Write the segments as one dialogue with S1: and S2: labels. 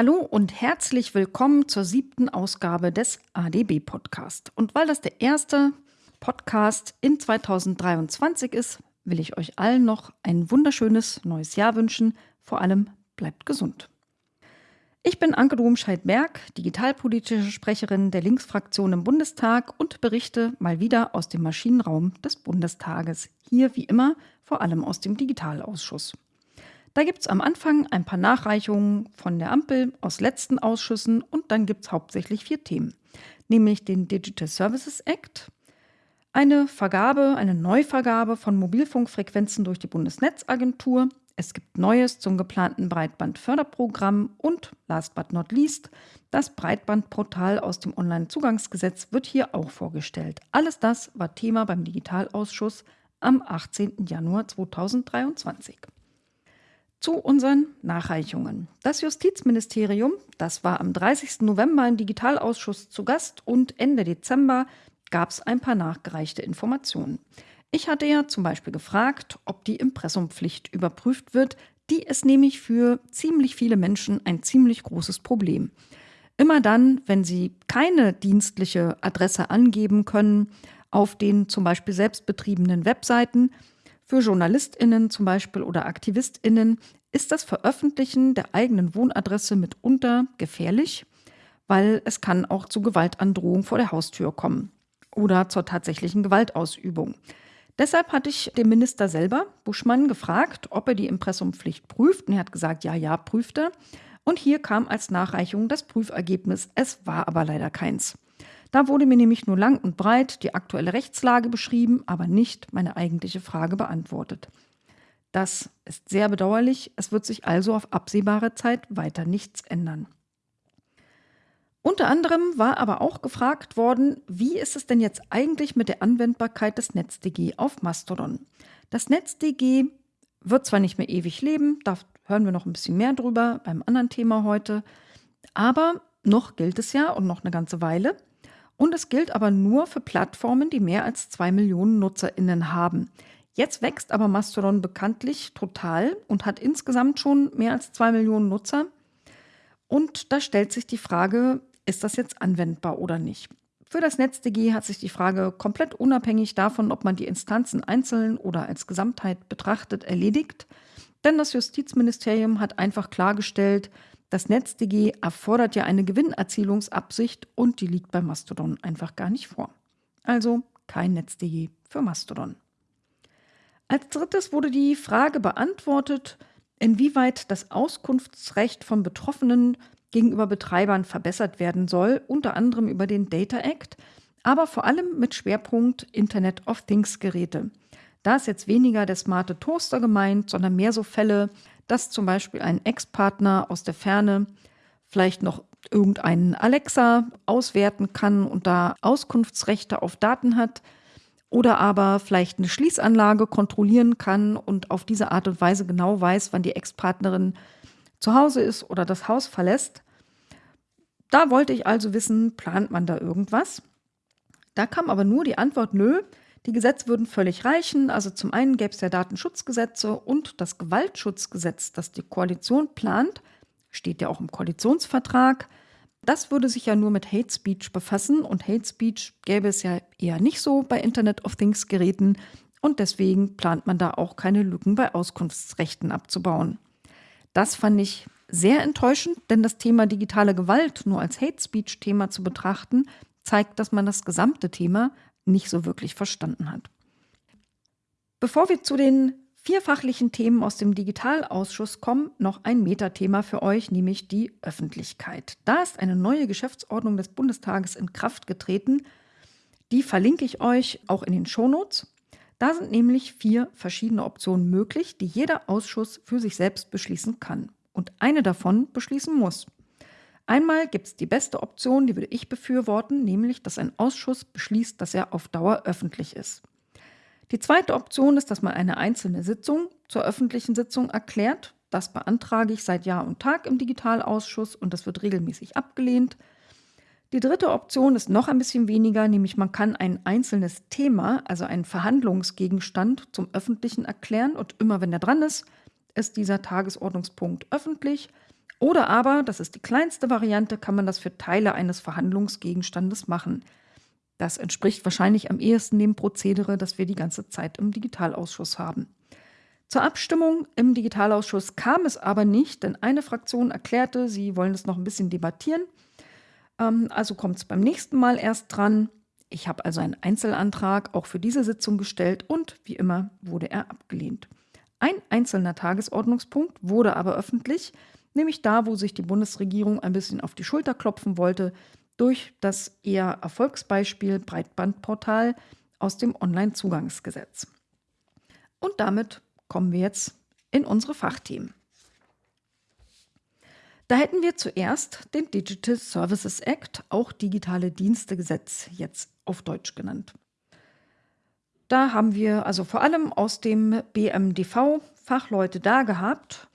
S1: Hallo und herzlich willkommen zur siebten Ausgabe des ADB Podcast. Und weil das der erste Podcast in 2023 ist, will ich euch allen noch ein wunderschönes neues Jahr wünschen. Vor allem bleibt gesund. Ich bin Anke Domscheit-Berg, digitalpolitische Sprecherin der Linksfraktion im Bundestag und berichte mal wieder aus dem Maschinenraum des Bundestages. Hier wie immer vor allem aus dem Digitalausschuss. Da gibt es am Anfang ein paar Nachreichungen von der Ampel aus letzten Ausschüssen und dann gibt es hauptsächlich vier Themen, nämlich den Digital Services Act, eine Vergabe, eine Neuvergabe von Mobilfunkfrequenzen durch die Bundesnetzagentur, es gibt Neues zum geplanten Breitbandförderprogramm und, last but not least, das Breitbandportal aus dem Onlinezugangsgesetz wird hier auch vorgestellt. Alles das war Thema beim Digitalausschuss am 18. Januar 2023 zu unseren Nachreichungen. Das Justizministerium, das war am 30. November im Digitalausschuss zu Gast und Ende Dezember gab es ein paar nachgereichte Informationen. Ich hatte ja zum Beispiel gefragt, ob die Impressumpflicht überprüft wird. Die ist nämlich für ziemlich viele Menschen ein ziemlich großes Problem. Immer dann, wenn sie keine dienstliche Adresse angeben können auf den zum Beispiel selbstbetriebenen Webseiten, für JournalistInnen zum Beispiel oder AktivistInnen ist das Veröffentlichen der eigenen Wohnadresse mitunter gefährlich, weil es kann auch zu Gewaltandrohung vor der Haustür kommen oder zur tatsächlichen Gewaltausübung. Deshalb hatte ich den Minister selber, Buschmann, gefragt, ob er die Impressumpflicht prüft. Und er hat gesagt, ja, ja, prüft er. Und hier kam als Nachreichung das Prüfergebnis. Es war aber leider keins. Da wurde mir nämlich nur lang und breit die aktuelle Rechtslage beschrieben, aber nicht meine eigentliche Frage beantwortet. Das ist sehr bedauerlich. Es wird sich also auf absehbare Zeit weiter nichts ändern. Unter anderem war aber auch gefragt worden, wie ist es denn jetzt eigentlich mit der Anwendbarkeit des NetzDG auf Mastodon? Das NetzDG wird zwar nicht mehr ewig leben, da hören wir noch ein bisschen mehr drüber beim anderen Thema heute, aber noch gilt es ja und noch eine ganze Weile. Und es gilt aber nur für Plattformen, die mehr als zwei Millionen NutzerInnen haben. Jetzt wächst aber Mastodon bekanntlich total und hat insgesamt schon mehr als zwei Millionen Nutzer. Und da stellt sich die Frage, ist das jetzt anwendbar oder nicht? Für das NetzDG hat sich die Frage komplett unabhängig davon, ob man die Instanzen einzeln oder als Gesamtheit betrachtet, erledigt. Denn das Justizministerium hat einfach klargestellt, das NetzDG erfordert ja eine Gewinnerzielungsabsicht und die liegt bei Mastodon einfach gar nicht vor. Also kein NetzDG für Mastodon. Als drittes wurde die Frage beantwortet, inwieweit das Auskunftsrecht von Betroffenen gegenüber Betreibern verbessert werden soll, unter anderem über den Data Act, aber vor allem mit Schwerpunkt Internet of Things Geräte. Da ist jetzt weniger der smarte Toaster gemeint, sondern mehr so Fälle, dass zum Beispiel ein Ex-Partner aus der Ferne vielleicht noch irgendeinen Alexa auswerten kann und da Auskunftsrechte auf Daten hat oder aber vielleicht eine Schließanlage kontrollieren kann und auf diese Art und Weise genau weiß, wann die Ex-Partnerin zu Hause ist oder das Haus verlässt. Da wollte ich also wissen, plant man da irgendwas? Da kam aber nur die Antwort, nö, die Gesetze würden völlig reichen. Also zum einen gäbe es ja Datenschutzgesetze und das Gewaltschutzgesetz, das die Koalition plant, steht ja auch im Koalitionsvertrag. Das würde sich ja nur mit Hate Speech befassen und Hate Speech gäbe es ja eher nicht so bei Internet of Things Geräten und deswegen plant man da auch keine Lücken bei Auskunftsrechten abzubauen. Das fand ich sehr enttäuschend, denn das Thema digitale Gewalt nur als Hate Speech Thema zu betrachten, zeigt, dass man das gesamte Thema nicht so wirklich verstanden hat. Bevor wir zu den vier fachlichen Themen aus dem Digitalausschuss kommen, noch ein Metathema für euch, nämlich die Öffentlichkeit. Da ist eine neue Geschäftsordnung des Bundestages in Kraft getreten. Die verlinke ich euch auch in den Shownotes. Da sind nämlich vier verschiedene Optionen möglich, die jeder Ausschuss für sich selbst beschließen kann. Und eine davon beschließen muss. Einmal gibt es die beste Option, die würde ich befürworten, nämlich, dass ein Ausschuss beschließt, dass er auf Dauer öffentlich ist. Die zweite Option ist, dass man eine einzelne Sitzung zur öffentlichen Sitzung erklärt. Das beantrage ich seit Jahr und Tag im Digitalausschuss und das wird regelmäßig abgelehnt. Die dritte Option ist noch ein bisschen weniger, nämlich man kann ein einzelnes Thema, also einen Verhandlungsgegenstand zum öffentlichen erklären und immer wenn er dran ist, ist dieser Tagesordnungspunkt öffentlich Oder aber, das ist die kleinste Variante, kann man das für Teile eines Verhandlungsgegenstandes machen. Das entspricht wahrscheinlich am ehesten dem Prozedere, das wir die ganze Zeit im Digitalausschuss haben. Zur Abstimmung im Digitalausschuss kam es aber nicht, denn eine Fraktion erklärte, sie wollen es noch ein bisschen debattieren. Ähm, also kommt es beim nächsten Mal erst dran. Ich habe also einen Einzelantrag auch für diese Sitzung gestellt und wie immer wurde er abgelehnt. Ein einzelner Tagesordnungspunkt wurde aber öffentlich, nämlich da, wo sich die Bundesregierung ein bisschen auf die Schulter klopfen wollte durch das eher Erfolgsbeispiel Breitbandportal aus dem Onlinezugangsgesetz. Und damit kommen wir jetzt in unsere Fachthemen. Da hätten wir zuerst den Digital Services Act, auch Digitale Dienstegesetz jetzt auf Deutsch genannt. Da haben wir also vor allem aus dem BMDV Fachleute da gehabt.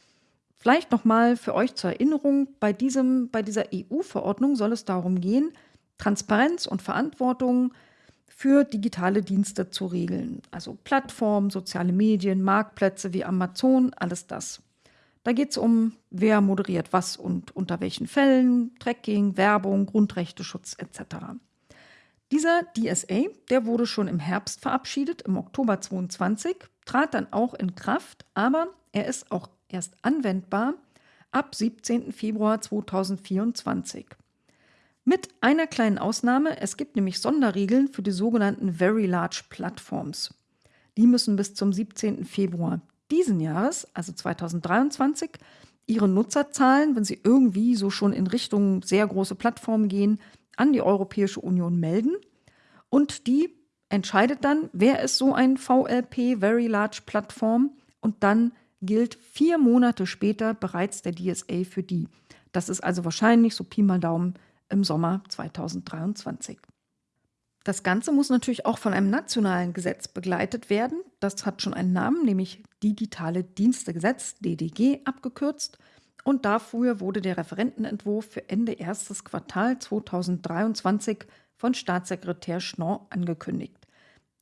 S1: Vielleicht nochmal für euch zur Erinnerung, bei, diesem, bei dieser EU-Verordnung soll es darum gehen, Transparenz und Verantwortung für digitale Dienste zu regeln. Also Plattformen, soziale Medien, Marktplätze wie Amazon, alles das. Da geht es um, wer moderiert was und unter welchen Fällen, Tracking, Werbung, Grundrechteschutz etc. Dieser DSA, der wurde schon im Herbst verabschiedet, im Oktober 22, trat dann auch in Kraft, aber er ist auch erst anwendbar ab 17. Februar 2024. Mit einer kleinen Ausnahme, es gibt nämlich Sonderregeln für die sogenannten Very Large Platforms. Die müssen bis zum 17. Februar diesen Jahres, also 2023, ihre Nutzerzahlen, wenn sie irgendwie so schon in Richtung sehr große Plattformen gehen, an die Europäische Union melden. Und die entscheidet dann, wer ist so ein VLP, Very Large Plattform. Und dann gilt vier Monate später bereits der DSA für die. Das ist also wahrscheinlich so Pi mal Daumen im Sommer 2023. Das Ganze muss natürlich auch von einem nationalen Gesetz begleitet werden. Das hat schon einen Namen, nämlich Digitale Dienstegesetz, DDG abgekürzt. Und dafür wurde der Referentenentwurf für Ende erstes Quartal 2023 von Staatssekretär Schnorr angekündigt.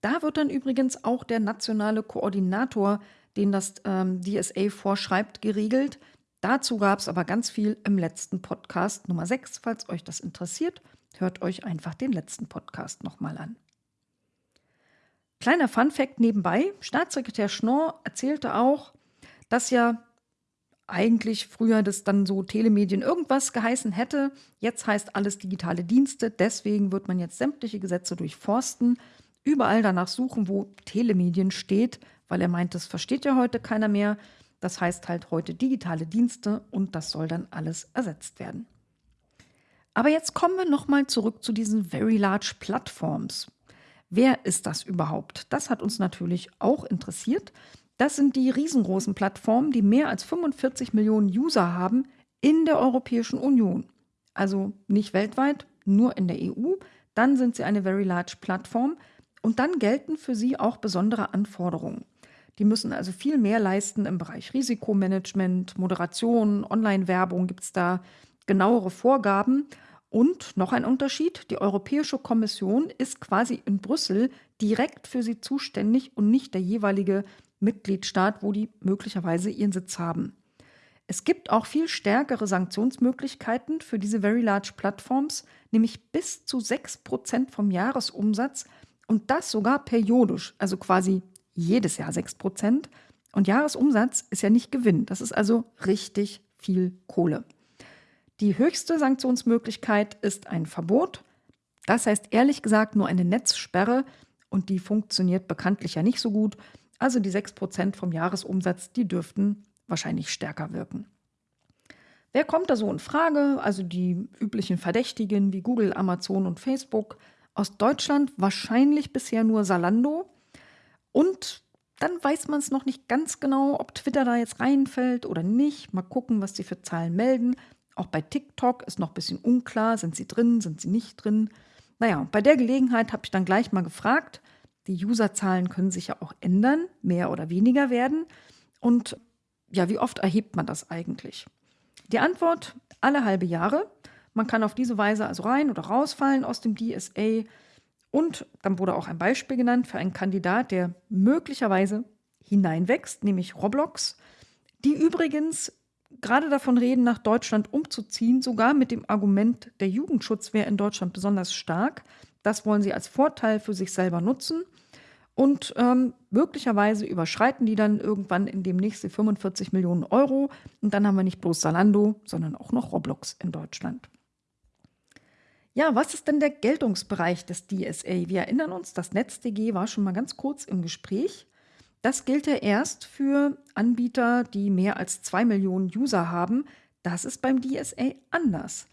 S1: Da wird dann übrigens auch der nationale Koordinator, den das ähm, DSA vorschreibt, geregelt. Dazu gab es aber ganz viel im letzten Podcast Nummer 6. Falls euch das interessiert, hört euch einfach den letzten Podcast nochmal an. Kleiner Fun-Fact nebenbei: Staatssekretär Schnorr erzählte auch, dass ja eigentlich früher das dann so Telemedien irgendwas geheißen hätte. Jetzt heißt alles digitale Dienste. Deswegen wird man jetzt sämtliche Gesetze durchforsten, überall danach suchen, wo Telemedien steht, weil er meint, das versteht ja heute keiner mehr. Das heißt halt heute digitale Dienste und das soll dann alles ersetzt werden. Aber jetzt kommen wir nochmal zurück zu diesen Very Large Platforms. Wer ist das überhaupt? Das hat uns natürlich auch interessiert. Das sind die riesengroßen Plattformen, die mehr als 45 Millionen User haben in der Europäischen Union. Also nicht weltweit, nur in der EU. Dann sind sie eine Very Large Plattform und dann gelten für sie auch besondere Anforderungen. Die müssen also viel mehr leisten im Bereich Risikomanagement, Moderation, Online-Werbung gibt es da genauere Vorgaben. Und noch ein Unterschied, die Europäische Kommission ist quasi in Brüssel direkt für sie zuständig und nicht der jeweilige Mitgliedstaat, wo die möglicherweise ihren Sitz haben. Es gibt auch viel stärkere Sanktionsmöglichkeiten für diese Very Large Plattforms, nämlich bis zu 6% vom Jahresumsatz und das sogar periodisch, also quasi jedes Jahr 6 Prozent. Und Jahresumsatz ist ja nicht Gewinn. Das ist also richtig viel Kohle. Die höchste Sanktionsmöglichkeit ist ein Verbot. Das heißt ehrlich gesagt nur eine Netzsperre und die funktioniert bekanntlich ja nicht so gut. Also die 6% vom Jahresumsatz, die dürften wahrscheinlich stärker wirken. Wer kommt da so in Frage? Also die üblichen Verdächtigen wie Google, Amazon und Facebook. Aus Deutschland wahrscheinlich bisher nur Salando. Und dann weiß man es noch nicht ganz genau, ob Twitter da jetzt reinfällt oder nicht. Mal gucken, was sie für Zahlen melden. Auch bei TikTok ist noch ein bisschen unklar, sind sie drin, sind sie nicht drin. Naja, bei der Gelegenheit habe ich dann gleich mal gefragt. Die Userzahlen können sich ja auch ändern, mehr oder weniger werden. Und ja, wie oft erhebt man das eigentlich? Die Antwort, alle halbe Jahre. Man kann auf diese Weise also rein oder rausfallen aus dem DSA. Und dann wurde auch ein Beispiel genannt für einen Kandidat, der möglicherweise hineinwächst, nämlich Roblox, die übrigens gerade davon reden, nach Deutschland umzuziehen, sogar mit dem Argument, der Jugendschutz wäre in Deutschland besonders stark. Das wollen sie als Vorteil für sich selber nutzen. Und ähm, möglicherweise überschreiten die dann irgendwann in demnächst die 45 Millionen Euro. Und dann haben wir nicht bloß Salando, sondern auch noch Roblox in Deutschland. Ja, was ist denn der Geltungsbereich des DSA? Wir erinnern uns, das NetzDG war schon mal ganz kurz im Gespräch. Das gilt ja erst für Anbieter, die mehr als zwei Millionen User haben. Das ist beim DSA anders.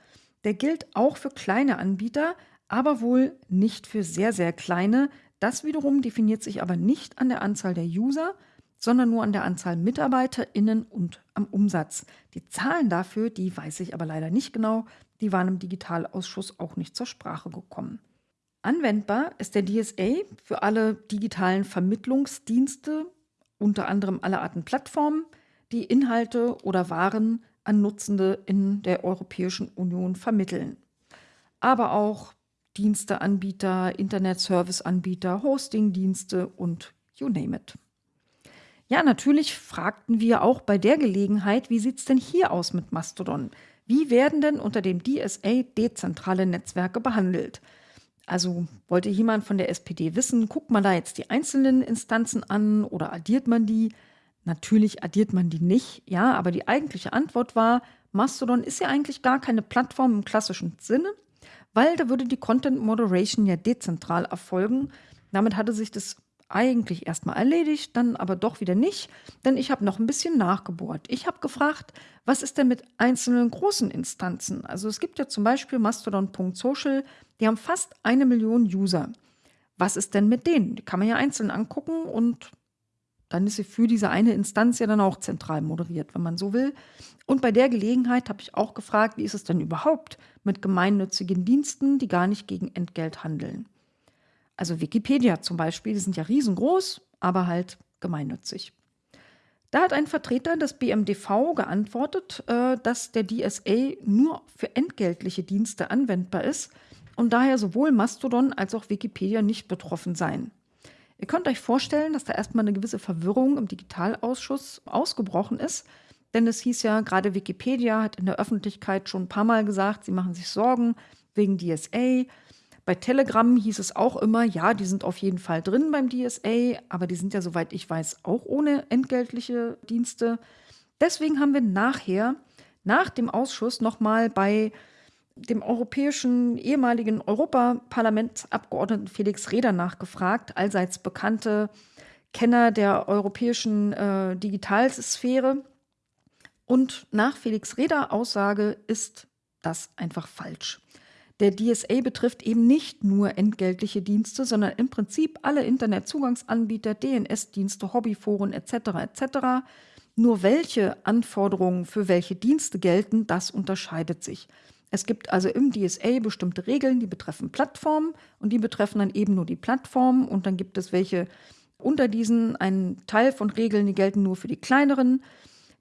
S1: Der gilt auch für kleine Anbieter, aber wohl nicht für sehr, sehr kleine. Das wiederum definiert sich aber nicht an der Anzahl der User, sondern nur an der Anzahl MitarbeiterInnen und am Umsatz. Die Zahlen dafür, die weiß ich aber leider nicht genau. Die waren im Digitalausschuss auch nicht zur Sprache gekommen. Anwendbar ist der DSA für alle digitalen Vermittlungsdienste, unter anderem alle Arten Plattformen, die Inhalte oder Waren an Nutzende in der Europäischen Union vermitteln. Aber auch Diensteanbieter, Internet-Service-Anbieter, Hosting-Dienste und you name it. Ja, natürlich fragten wir auch bei der Gelegenheit, wie sieht es denn hier aus mit Mastodon? Wie werden denn unter dem DSA dezentrale Netzwerke behandelt? Also wollte jemand von der SPD wissen, guckt man da jetzt die einzelnen Instanzen an oder addiert man die? Natürlich addiert man die nicht, ja, aber die eigentliche Antwort war, Mastodon ist ja eigentlich gar keine Plattform im klassischen Sinne, weil da würde die Content Moderation ja dezentral erfolgen. Damit hatte sich das eigentlich erstmal erledigt, dann aber doch wieder nicht, denn ich habe noch ein bisschen nachgebohrt. Ich habe gefragt, was ist denn mit einzelnen großen Instanzen? Also es gibt ja zum Beispiel Mastodon.social, die haben fast eine Million User. Was ist denn mit denen? Die kann man ja einzeln angucken und dann ist sie für diese eine Instanz ja dann auch zentral moderiert, wenn man so will. Und bei der Gelegenheit habe ich auch gefragt, wie ist es denn überhaupt mit gemeinnützigen Diensten, die gar nicht gegen Entgelt handeln? Also Wikipedia zum Beispiel, die sind ja riesengroß, aber halt gemeinnützig. Da hat ein Vertreter des BMDV geantwortet, äh, dass der DSA nur für entgeltliche Dienste anwendbar ist und daher sowohl Mastodon als auch Wikipedia nicht betroffen seien. Ihr könnt euch vorstellen, dass da erstmal eine gewisse Verwirrung im Digitalausschuss ausgebrochen ist, denn es hieß ja, gerade Wikipedia hat in der Öffentlichkeit schon ein paar Mal gesagt, sie machen sich Sorgen wegen DSA. Bei Telegram hieß es auch immer, ja, die sind auf jeden Fall drin beim DSA, aber die sind ja, soweit ich weiß, auch ohne entgeltliche Dienste. Deswegen haben wir nachher, nach dem Ausschuss, nochmal bei dem europäischen ehemaligen Europaparlamentsabgeordneten Felix Reder nachgefragt, allseits bekannte Kenner der europäischen äh, Digitalsphäre. Und nach Felix Reder Aussage ist das einfach falsch. Der DSA betrifft eben nicht nur entgeltliche Dienste, sondern im Prinzip alle Internetzugangsanbieter, DNS-Dienste, Hobbyforen etc. etc. Nur welche Anforderungen für welche Dienste gelten, das unterscheidet sich. Es gibt also im DSA bestimmte Regeln, die betreffen Plattformen und die betreffen dann eben nur die Plattformen und dann gibt es welche unter diesen, einen Teil von Regeln, die gelten nur für die kleineren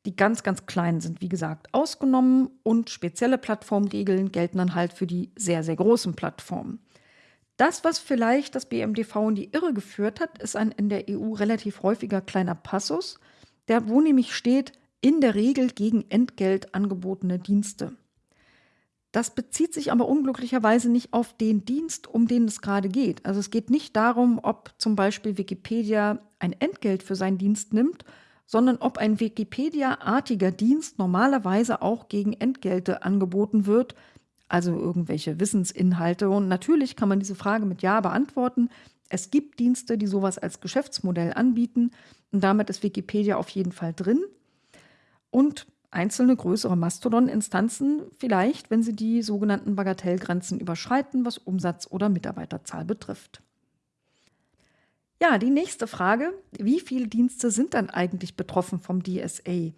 S1: die ganz, ganz kleinen sind, wie gesagt, ausgenommen und spezielle Plattformregeln gelten dann halt für die sehr, sehr großen Plattformen. Das, was vielleicht das BMDV in die Irre geführt hat, ist ein in der EU relativ häufiger kleiner Passus, der wo nämlich steht, in der Regel gegen Entgelt angebotene Dienste. Das bezieht sich aber unglücklicherweise nicht auf den Dienst, um den es gerade geht. Also es geht nicht darum, ob zum Beispiel Wikipedia ein Entgelt für seinen Dienst nimmt sondern ob ein Wikipedia-artiger Dienst normalerweise auch gegen Entgelte angeboten wird, also irgendwelche Wissensinhalte. Und natürlich kann man diese Frage mit Ja beantworten. Es gibt Dienste, die sowas als Geschäftsmodell anbieten und damit ist Wikipedia auf jeden Fall drin. Und einzelne größere Mastodon-Instanzen vielleicht, wenn sie die sogenannten Bagatellgrenzen überschreiten, was Umsatz oder Mitarbeiterzahl betrifft. Ja, die nächste Frage. Wie viele Dienste sind dann eigentlich betroffen vom DSA?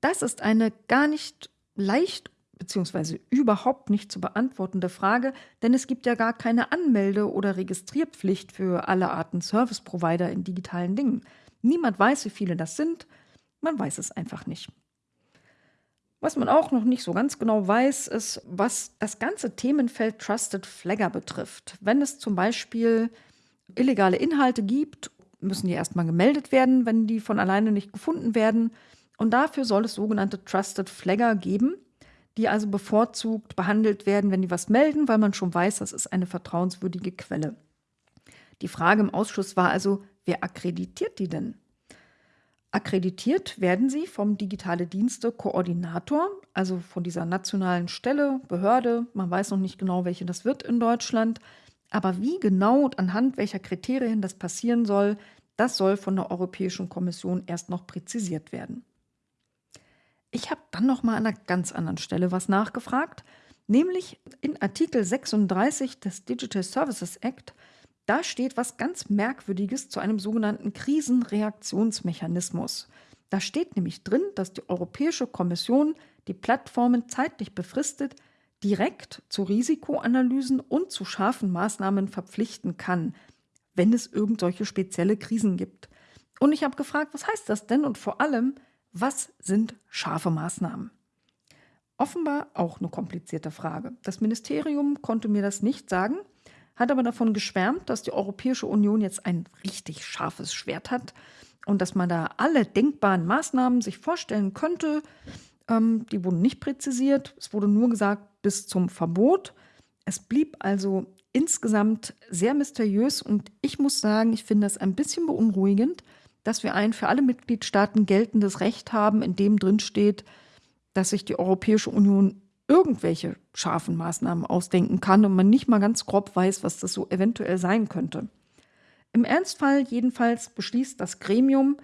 S1: Das ist eine gar nicht leicht bzw. überhaupt nicht zu beantwortende Frage, denn es gibt ja gar keine Anmelde- oder Registrierpflicht für alle Arten Service-Provider in digitalen Dingen. Niemand weiß, wie viele das sind. Man weiß es einfach nicht. Was man auch noch nicht so ganz genau weiß, ist, was das ganze Themenfeld Trusted Flagger betrifft. Wenn es zum Beispiel illegale Inhalte gibt, müssen die erstmal gemeldet werden, wenn die von alleine nicht gefunden werden. Und dafür soll es sogenannte Trusted Flagger geben, die also bevorzugt behandelt werden, wenn die was melden, weil man schon weiß, das ist eine vertrauenswürdige Quelle. Die Frage im Ausschuss war also, wer akkreditiert die denn? Akkreditiert werden sie vom Digitale Dienste Koordinator, also von dieser nationalen Stelle, Behörde. Man weiß noch nicht genau, welche das wird in Deutschland. Aber wie genau und anhand welcher Kriterien das passieren soll, das soll von der Europäischen Kommission erst noch präzisiert werden. Ich habe dann noch mal an einer ganz anderen Stelle was nachgefragt, nämlich in Artikel 36 des Digital Services Act. Da steht was ganz Merkwürdiges zu einem sogenannten Krisenreaktionsmechanismus. Da steht nämlich drin, dass die Europäische Kommission die Plattformen zeitlich befristet direkt zu Risikoanalysen und zu scharfen Maßnahmen verpflichten kann, wenn es irgendwelche spezielle Krisen gibt. Und ich habe gefragt, was heißt das denn und vor allem, was sind scharfe Maßnahmen? Offenbar auch eine komplizierte Frage. Das Ministerium konnte mir das nicht sagen, hat aber davon geschwärmt, dass die Europäische Union jetzt ein richtig scharfes Schwert hat und dass man da alle denkbaren Maßnahmen sich vorstellen könnte. Ähm, die wurden nicht präzisiert. Es wurde nur gesagt, bis zum Verbot. Es blieb also insgesamt sehr mysteriös und ich muss sagen, ich finde es ein bisschen beunruhigend, dass wir ein für alle Mitgliedstaaten geltendes Recht haben, in dem drin steht, dass sich die Europäische Union irgendwelche scharfen Maßnahmen ausdenken kann und man nicht mal ganz grob weiß, was das so eventuell sein könnte. Im Ernstfall jedenfalls beschließt das Gremium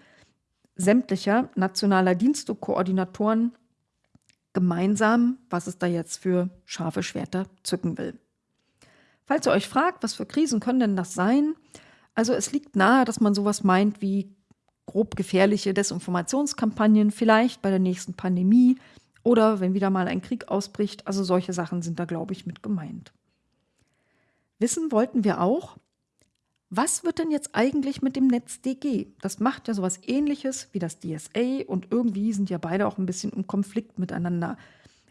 S1: sämtlicher nationaler Dienstekoordinatoren gemeinsam, was es da jetzt für scharfe Schwerter zücken will. Falls ihr euch fragt, was für Krisen können denn das sein? Also es liegt nahe, dass man sowas meint wie grob gefährliche Desinformationskampagnen, vielleicht bei der nächsten Pandemie oder wenn wieder mal ein Krieg ausbricht. Also solche Sachen sind da, glaube ich, mit gemeint. Wissen wollten wir auch, was wird denn jetzt eigentlich mit dem NetzDG? Das macht ja sowas ähnliches wie das DSA und irgendwie sind ja beide auch ein bisschen im Konflikt miteinander.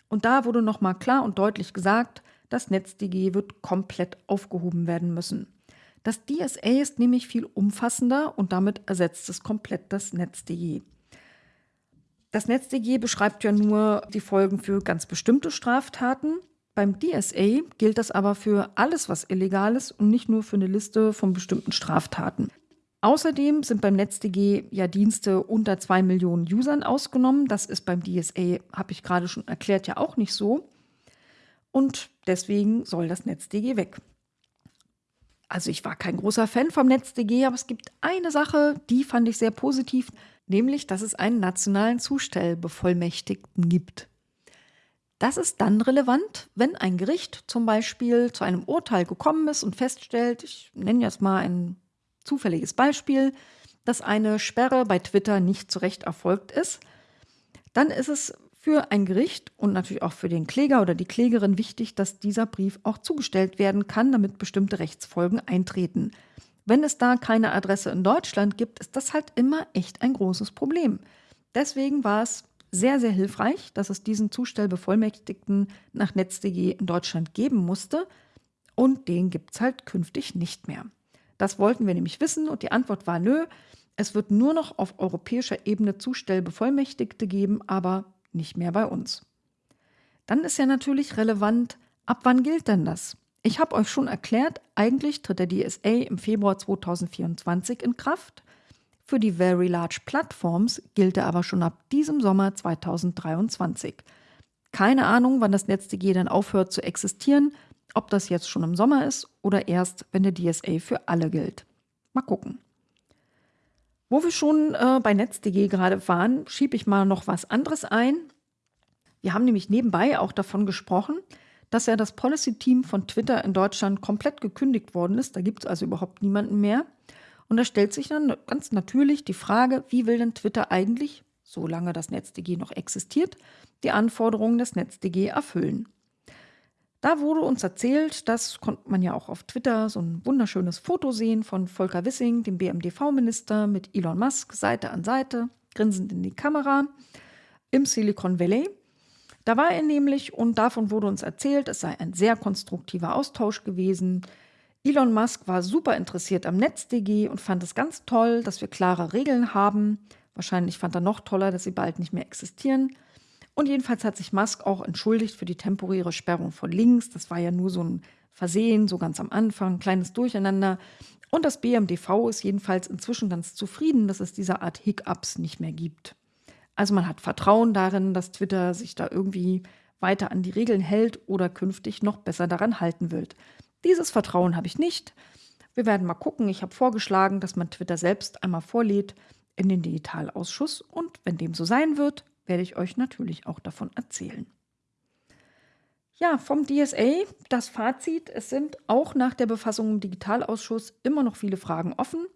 S1: Und da wurde nochmal klar und deutlich gesagt, das NetzDG wird komplett aufgehoben werden müssen. Das DSA ist nämlich viel umfassender und damit ersetzt es komplett das NetzDG. Das NetzDG beschreibt ja nur die Folgen für ganz bestimmte Straftaten. Beim DSA gilt das aber für alles, was illegal ist und nicht nur für eine Liste von bestimmten Straftaten. Außerdem sind beim NetzDG ja Dienste unter zwei Millionen Usern ausgenommen. Das ist beim DSA, habe ich gerade schon erklärt, ja auch nicht so. Und deswegen soll das NetzDG weg. Also ich war kein großer Fan vom NetzDG, aber es gibt eine Sache, die fand ich sehr positiv, nämlich, dass es einen nationalen Zustellbevollmächtigten gibt. Das ist dann relevant, wenn ein Gericht zum Beispiel zu einem Urteil gekommen ist und feststellt, ich nenne jetzt mal ein zufälliges Beispiel, dass eine Sperre bei Twitter nicht zu Recht erfolgt ist, dann ist es für ein Gericht und natürlich auch für den Kläger oder die Klägerin wichtig, dass dieser Brief auch zugestellt werden kann, damit bestimmte Rechtsfolgen eintreten. Wenn es da keine Adresse in Deutschland gibt, ist das halt immer echt ein großes Problem. Deswegen war es sehr, sehr hilfreich, dass es diesen Zustellbevollmächtigten nach NetzDG in Deutschland geben musste. Und den gibt es halt künftig nicht mehr. Das wollten wir nämlich wissen und die Antwort war nö. Es wird nur noch auf europäischer Ebene Zustellbevollmächtigte geben, aber nicht mehr bei uns. Dann ist ja natürlich relevant, ab wann gilt denn das? Ich habe euch schon erklärt, eigentlich tritt der DSA im Februar 2024 in Kraft. Für die Very Large Platforms gilt er aber schon ab diesem Sommer 2023. Keine Ahnung, wann das NetzDG dann aufhört zu existieren, ob das jetzt schon im Sommer ist oder erst, wenn der DSA für alle gilt. Mal gucken. Wo wir schon äh, bei NetzDG gerade waren, schiebe ich mal noch was anderes ein. Wir haben nämlich nebenbei auch davon gesprochen, dass ja das Policy-Team von Twitter in Deutschland komplett gekündigt worden ist. Da gibt es also überhaupt niemanden mehr. Und da stellt sich dann ganz natürlich die Frage, wie will denn Twitter eigentlich, solange das NetzDG noch existiert, die Anforderungen des NetzDG erfüllen? Da wurde uns erzählt, das konnte man ja auch auf Twitter, so ein wunderschönes Foto sehen von Volker Wissing, dem BMDV-Minister, mit Elon Musk Seite an Seite, grinsend in die Kamera, im Silicon Valley. Da war er nämlich und davon wurde uns erzählt, es sei ein sehr konstruktiver Austausch gewesen. Elon Musk war super interessiert am NetzDG und fand es ganz toll, dass wir klare Regeln haben, Wahrscheinlich fand er noch toller, dass sie bald nicht mehr existieren. Und jedenfalls hat sich Musk auch entschuldigt für die temporäre Sperrung von links. Das war ja nur so ein Versehen, so ganz am Anfang, kleines Durcheinander. Und das BMDV ist jedenfalls inzwischen ganz zufrieden, dass es diese Art Hiccups nicht mehr gibt. Also man hat Vertrauen darin, dass Twitter sich da irgendwie weiter an die Regeln hält oder künftig noch besser daran halten wird. Dieses Vertrauen habe ich nicht. Wir werden mal gucken. Ich habe vorgeschlagen, dass man Twitter selbst einmal vorlädt in den Digitalausschuss und wenn dem so sein wird, werde ich euch natürlich auch davon erzählen. Ja, vom DSA das Fazit. Es sind auch nach der Befassung im Digitalausschuss immer noch viele Fragen offen.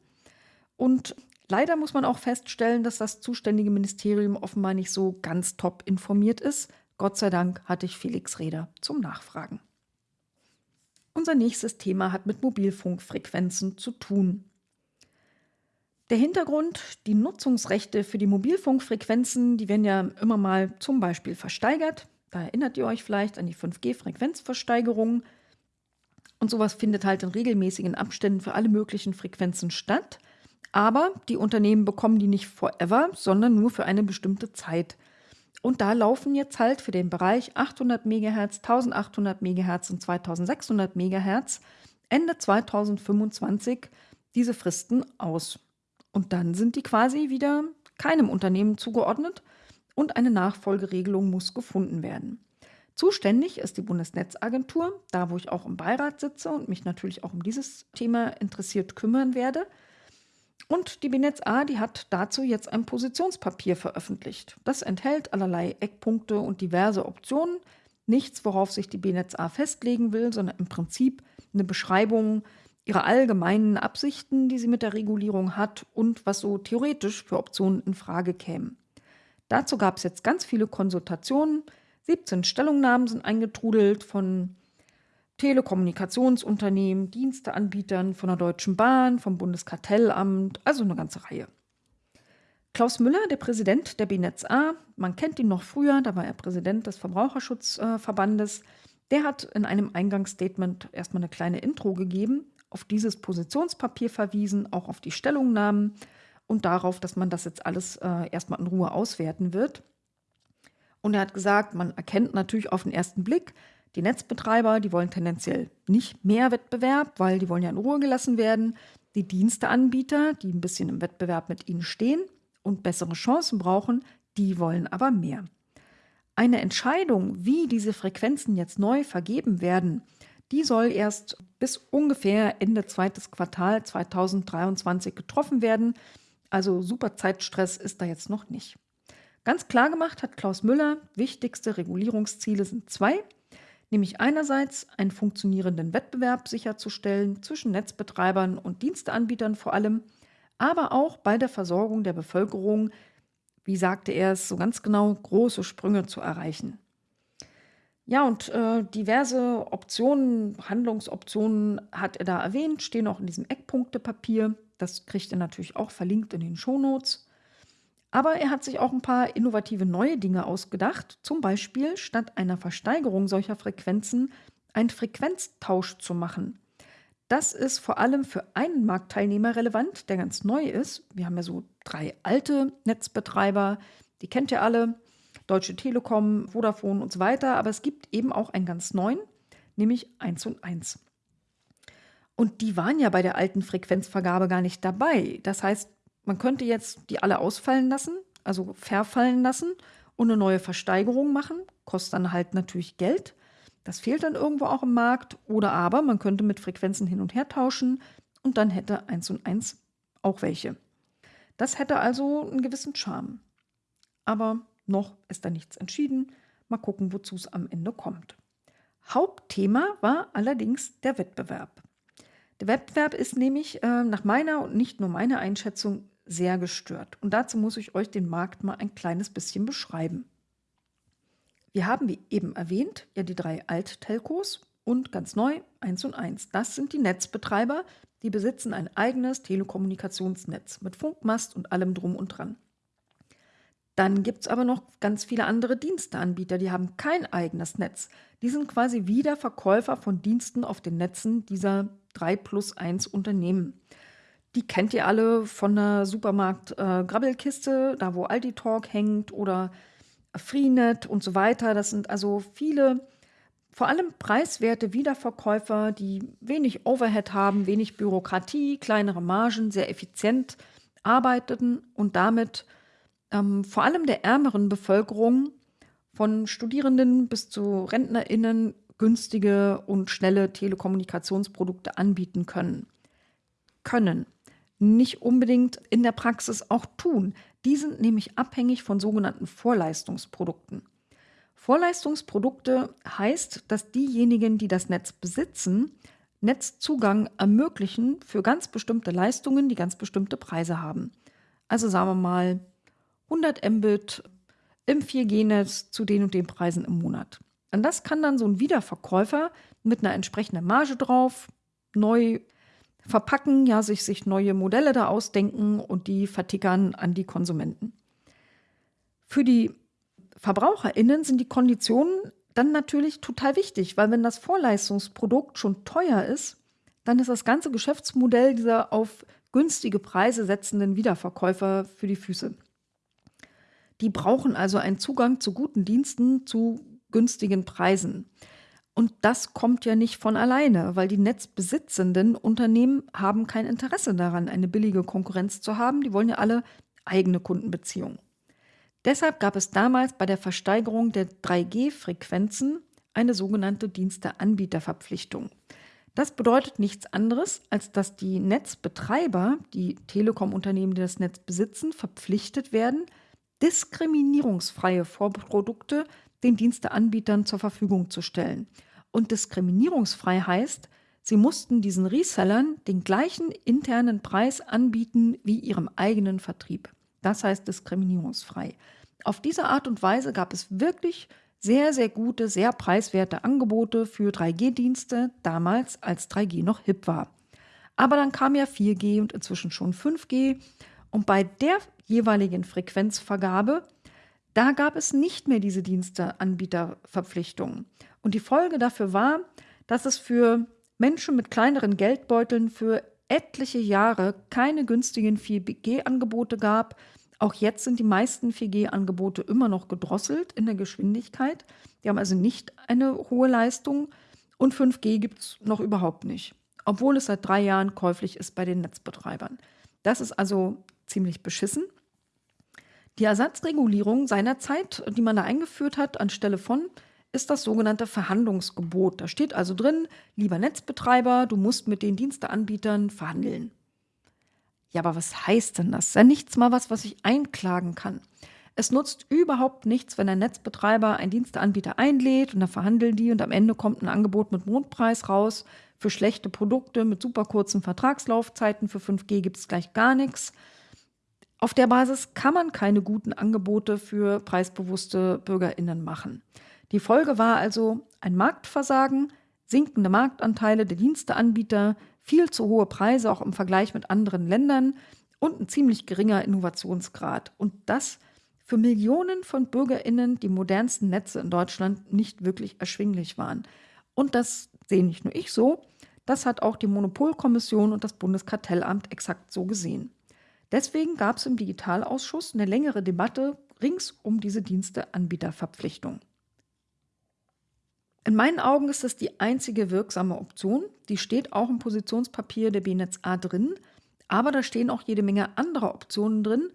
S1: Und leider muss man auch feststellen, dass das zuständige Ministerium offenbar nicht so ganz top informiert ist. Gott sei Dank hatte ich Felix Reder zum Nachfragen. Unser nächstes Thema hat mit Mobilfunkfrequenzen zu tun. Der Hintergrund, die Nutzungsrechte für die Mobilfunkfrequenzen, die werden ja immer mal zum Beispiel versteigert. Da erinnert ihr euch vielleicht an die 5G-Frequenzversteigerung. Und sowas findet halt in regelmäßigen Abständen für alle möglichen Frequenzen statt. Aber die Unternehmen bekommen die nicht forever, sondern nur für eine bestimmte Zeit. Und da laufen jetzt halt für den Bereich 800 MHz, 1800 MHz und 2600 MHz Ende 2025 diese Fristen aus. Und dann sind die quasi wieder keinem Unternehmen zugeordnet und eine Nachfolgeregelung muss gefunden werden. Zuständig ist die Bundesnetzagentur, da wo ich auch im Beirat sitze und mich natürlich auch um dieses Thema interessiert kümmern werde. Und die BNetzA, die hat dazu jetzt ein Positionspapier veröffentlicht. Das enthält allerlei Eckpunkte und diverse Optionen. Nichts, worauf sich die BNetzA festlegen will, sondern im Prinzip eine Beschreibung ihrer allgemeinen Absichten, die sie mit der Regulierung hat und was so theoretisch für Optionen in Frage kämen. Dazu gab es jetzt ganz viele Konsultationen. 17 Stellungnahmen sind eingetrudelt von Telekommunikationsunternehmen, Diensteanbietern, von der Deutschen Bahn, vom Bundeskartellamt, also eine ganze Reihe. Klaus Müller, der Präsident der BNetzA, man kennt ihn noch früher, da war er Präsident des Verbraucherschutzverbandes, der hat in einem Eingangsstatement erstmal eine kleine Intro gegeben, auf dieses Positionspapier verwiesen, auch auf die Stellungnahmen und darauf, dass man das jetzt alles äh, erstmal in Ruhe auswerten wird. Und er hat gesagt, man erkennt natürlich auf den ersten Blick, die Netzbetreiber, die wollen tendenziell nicht mehr Wettbewerb, weil die wollen ja in Ruhe gelassen werden. Die Diensteanbieter, die ein bisschen im Wettbewerb mit ihnen stehen und bessere Chancen brauchen, die wollen aber mehr. Eine Entscheidung, wie diese Frequenzen jetzt neu vergeben werden, die soll erst bis ungefähr Ende zweites Quartal 2023 getroffen werden. Also super Zeitstress ist da jetzt noch nicht. Ganz klar gemacht hat Klaus Müller, wichtigste Regulierungsziele sind zwei, nämlich einerseits einen funktionierenden Wettbewerb sicherzustellen zwischen Netzbetreibern und Diensteanbietern vor allem, aber auch bei der Versorgung der Bevölkerung, wie sagte er es so ganz genau, große Sprünge zu erreichen. Ja, und äh, diverse Optionen, Handlungsoptionen hat er da erwähnt, stehen auch in diesem Eckpunktepapier. Das kriegt ihr natürlich auch verlinkt in den Shownotes. Aber er hat sich auch ein paar innovative neue Dinge ausgedacht. Zum Beispiel statt einer Versteigerung solcher Frequenzen einen Frequenztausch zu machen. Das ist vor allem für einen Marktteilnehmer relevant, der ganz neu ist. Wir haben ja so drei alte Netzbetreiber, die kennt ihr alle. Deutsche Telekom, Vodafone und so weiter. Aber es gibt eben auch einen ganz neuen, nämlich 1 und 1. Und die waren ja bei der alten Frequenzvergabe gar nicht dabei. Das heißt, man könnte jetzt die alle ausfallen lassen, also verfallen lassen und eine neue Versteigerung machen. Kostet dann halt natürlich Geld. Das fehlt dann irgendwo auch im Markt. Oder aber man könnte mit Frequenzen hin und her tauschen und dann hätte 1 und 1 auch welche. Das hätte also einen gewissen Charme. Aber noch ist da nichts entschieden. Mal gucken, wozu es am Ende kommt. Hauptthema war allerdings der Wettbewerb. Der Wettbewerb ist nämlich äh, nach meiner und nicht nur meiner Einschätzung sehr gestört. Und dazu muss ich euch den Markt mal ein kleines bisschen beschreiben. Wir haben, wie eben erwähnt, ja die drei Alt-Telcos und ganz neu 1 und 1. Das sind die Netzbetreiber, die besitzen ein eigenes Telekommunikationsnetz mit Funkmast und allem drum und dran. Dann gibt es aber noch ganz viele andere Diensteanbieter, die haben kein eigenes Netz. Die sind quasi wieder Verkäufer von Diensten auf den Netzen dieser 3 plus 1 Unternehmen. Die kennt ihr alle von der Supermarkt-Grabbelkiste, äh, da wo Aldi Talk hängt oder Freenet und so weiter. Das sind also viele, vor allem preiswerte Wiederverkäufer, die wenig Overhead haben, wenig Bürokratie, kleinere Margen, sehr effizient arbeiteten und damit ähm, vor allem der ärmeren Bevölkerung von Studierenden bis zu RentnerInnen günstige und schnelle Telekommunikationsprodukte anbieten können. Können. Nicht unbedingt in der Praxis auch tun. Die sind nämlich abhängig von sogenannten Vorleistungsprodukten. Vorleistungsprodukte heißt, dass diejenigen, die das Netz besitzen, Netzzugang ermöglichen für ganz bestimmte Leistungen, die ganz bestimmte Preise haben. Also sagen wir mal 100 Mbit im 4G-Netz zu den und den Preisen im Monat. Und das kann dann so ein Wiederverkäufer mit einer entsprechenden Marge drauf neu verpacken, ja, sich, sich neue Modelle da ausdenken und die vertickern an die Konsumenten. Für die VerbraucherInnen sind die Konditionen dann natürlich total wichtig, weil wenn das Vorleistungsprodukt schon teuer ist, dann ist das ganze Geschäftsmodell dieser auf günstige Preise setzenden Wiederverkäufer für die Füße. Die brauchen also einen Zugang zu guten Diensten zu günstigen Preisen. Und das kommt ja nicht von alleine, weil die netzbesitzenden Unternehmen haben kein Interesse daran, eine billige Konkurrenz zu haben. Die wollen ja alle eigene Kundenbeziehungen. Deshalb gab es damals bei der Versteigerung der 3G-Frequenzen eine sogenannte Diensteanbieterverpflichtung. Das bedeutet nichts anderes, als dass die Netzbetreiber, die Telekom-Unternehmen, die das Netz besitzen, verpflichtet werden, diskriminierungsfreie Vorprodukte den Diensteanbietern zur Verfügung zu stellen. Und diskriminierungsfrei heißt, sie mussten diesen Resellern den gleichen internen Preis anbieten wie ihrem eigenen Vertrieb. Das heißt diskriminierungsfrei. Auf diese Art und Weise gab es wirklich sehr, sehr gute, sehr preiswerte Angebote für 3G-Dienste, damals als 3G noch hip war. Aber dann kam ja 4G und inzwischen schon 5G. Und bei der jeweiligen Frequenzvergabe, da gab es nicht mehr diese Diensteanbieterverpflichtungen. Und die Folge dafür war, dass es für Menschen mit kleineren Geldbeuteln für etliche Jahre keine günstigen 4G-Angebote gab. Auch jetzt sind die meisten 4G-Angebote immer noch gedrosselt in der Geschwindigkeit. Die haben also nicht eine hohe Leistung. Und 5G gibt es noch überhaupt nicht, obwohl es seit drei Jahren käuflich ist bei den Netzbetreibern. Das ist also ziemlich beschissen. Die Ersatzregulierung seinerzeit, die man da eingeführt hat anstelle von, ist das sogenannte Verhandlungsgebot. Da steht also drin, lieber Netzbetreiber, du musst mit den Diensteanbietern verhandeln. Ja, aber was heißt denn das? Ja, nichts mal was, was ich einklagen kann. Es nutzt überhaupt nichts, wenn ein Netzbetreiber einen Diensteanbieter einlädt und da verhandeln die und am Ende kommt ein Angebot mit Mondpreis raus. Für schlechte Produkte mit super kurzen Vertragslaufzeiten für 5G gibt es gleich gar nichts. Auf der Basis kann man keine guten Angebote für preisbewusste Bürgerinnen machen. Die Folge war also ein Marktversagen, sinkende Marktanteile der Diensteanbieter, viel zu hohe Preise auch im Vergleich mit anderen Ländern und ein ziemlich geringer Innovationsgrad. Und das für Millionen von Bürgerinnen die modernsten Netze in Deutschland nicht wirklich erschwinglich waren. Und das sehe nicht nur ich so, das hat auch die Monopolkommission und das Bundeskartellamt exakt so gesehen. Deswegen gab es im Digitalausschuss eine längere Debatte rings um diese Diensteanbieterverpflichtung. In meinen Augen ist das die einzige wirksame Option. Die steht auch im Positionspapier der BNetz A drin, aber da stehen auch jede Menge anderer Optionen drin.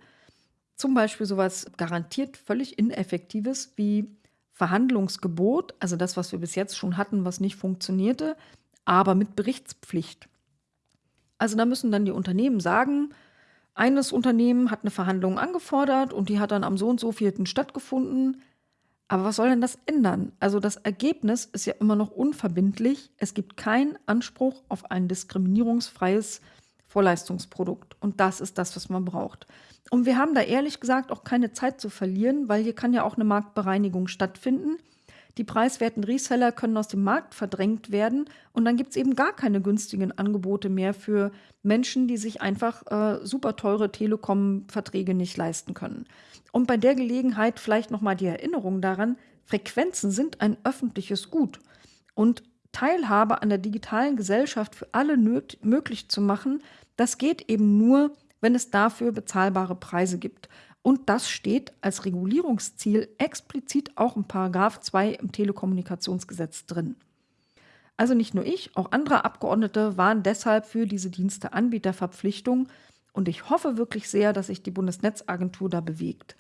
S1: Zum Beispiel sowas garantiert völlig Ineffektives wie Verhandlungsgebot, also das, was wir bis jetzt schon hatten, was nicht funktionierte, aber mit Berichtspflicht. Also da müssen dann die Unternehmen sagen, eines Unternehmen hat eine Verhandlung angefordert und die hat dann am so und so vierten stattgefunden. Aber was soll denn das ändern? Also das Ergebnis ist ja immer noch unverbindlich. Es gibt keinen Anspruch auf ein diskriminierungsfreies Vorleistungsprodukt. Und das ist das, was man braucht. Und wir haben da ehrlich gesagt auch keine Zeit zu verlieren, weil hier kann ja auch eine Marktbereinigung stattfinden. Die preiswerten Reseller können aus dem Markt verdrängt werden und dann gibt es eben gar keine günstigen Angebote mehr für Menschen, die sich einfach äh, super teure Telekom-Verträge nicht leisten können. Und bei der Gelegenheit vielleicht nochmal die Erinnerung daran, Frequenzen sind ein öffentliches Gut und Teilhabe an der digitalen Gesellschaft für alle möglich zu machen, Das geht eben nur, wenn es dafür bezahlbare Preise gibt. Und das steht als Regulierungsziel explizit auch im Paragraph 2 im Telekommunikationsgesetz drin. Also nicht nur ich, auch andere Abgeordnete waren deshalb für diese Diensteanbieterverpflichtung und ich hoffe wirklich sehr, dass sich die Bundesnetzagentur da bewegt.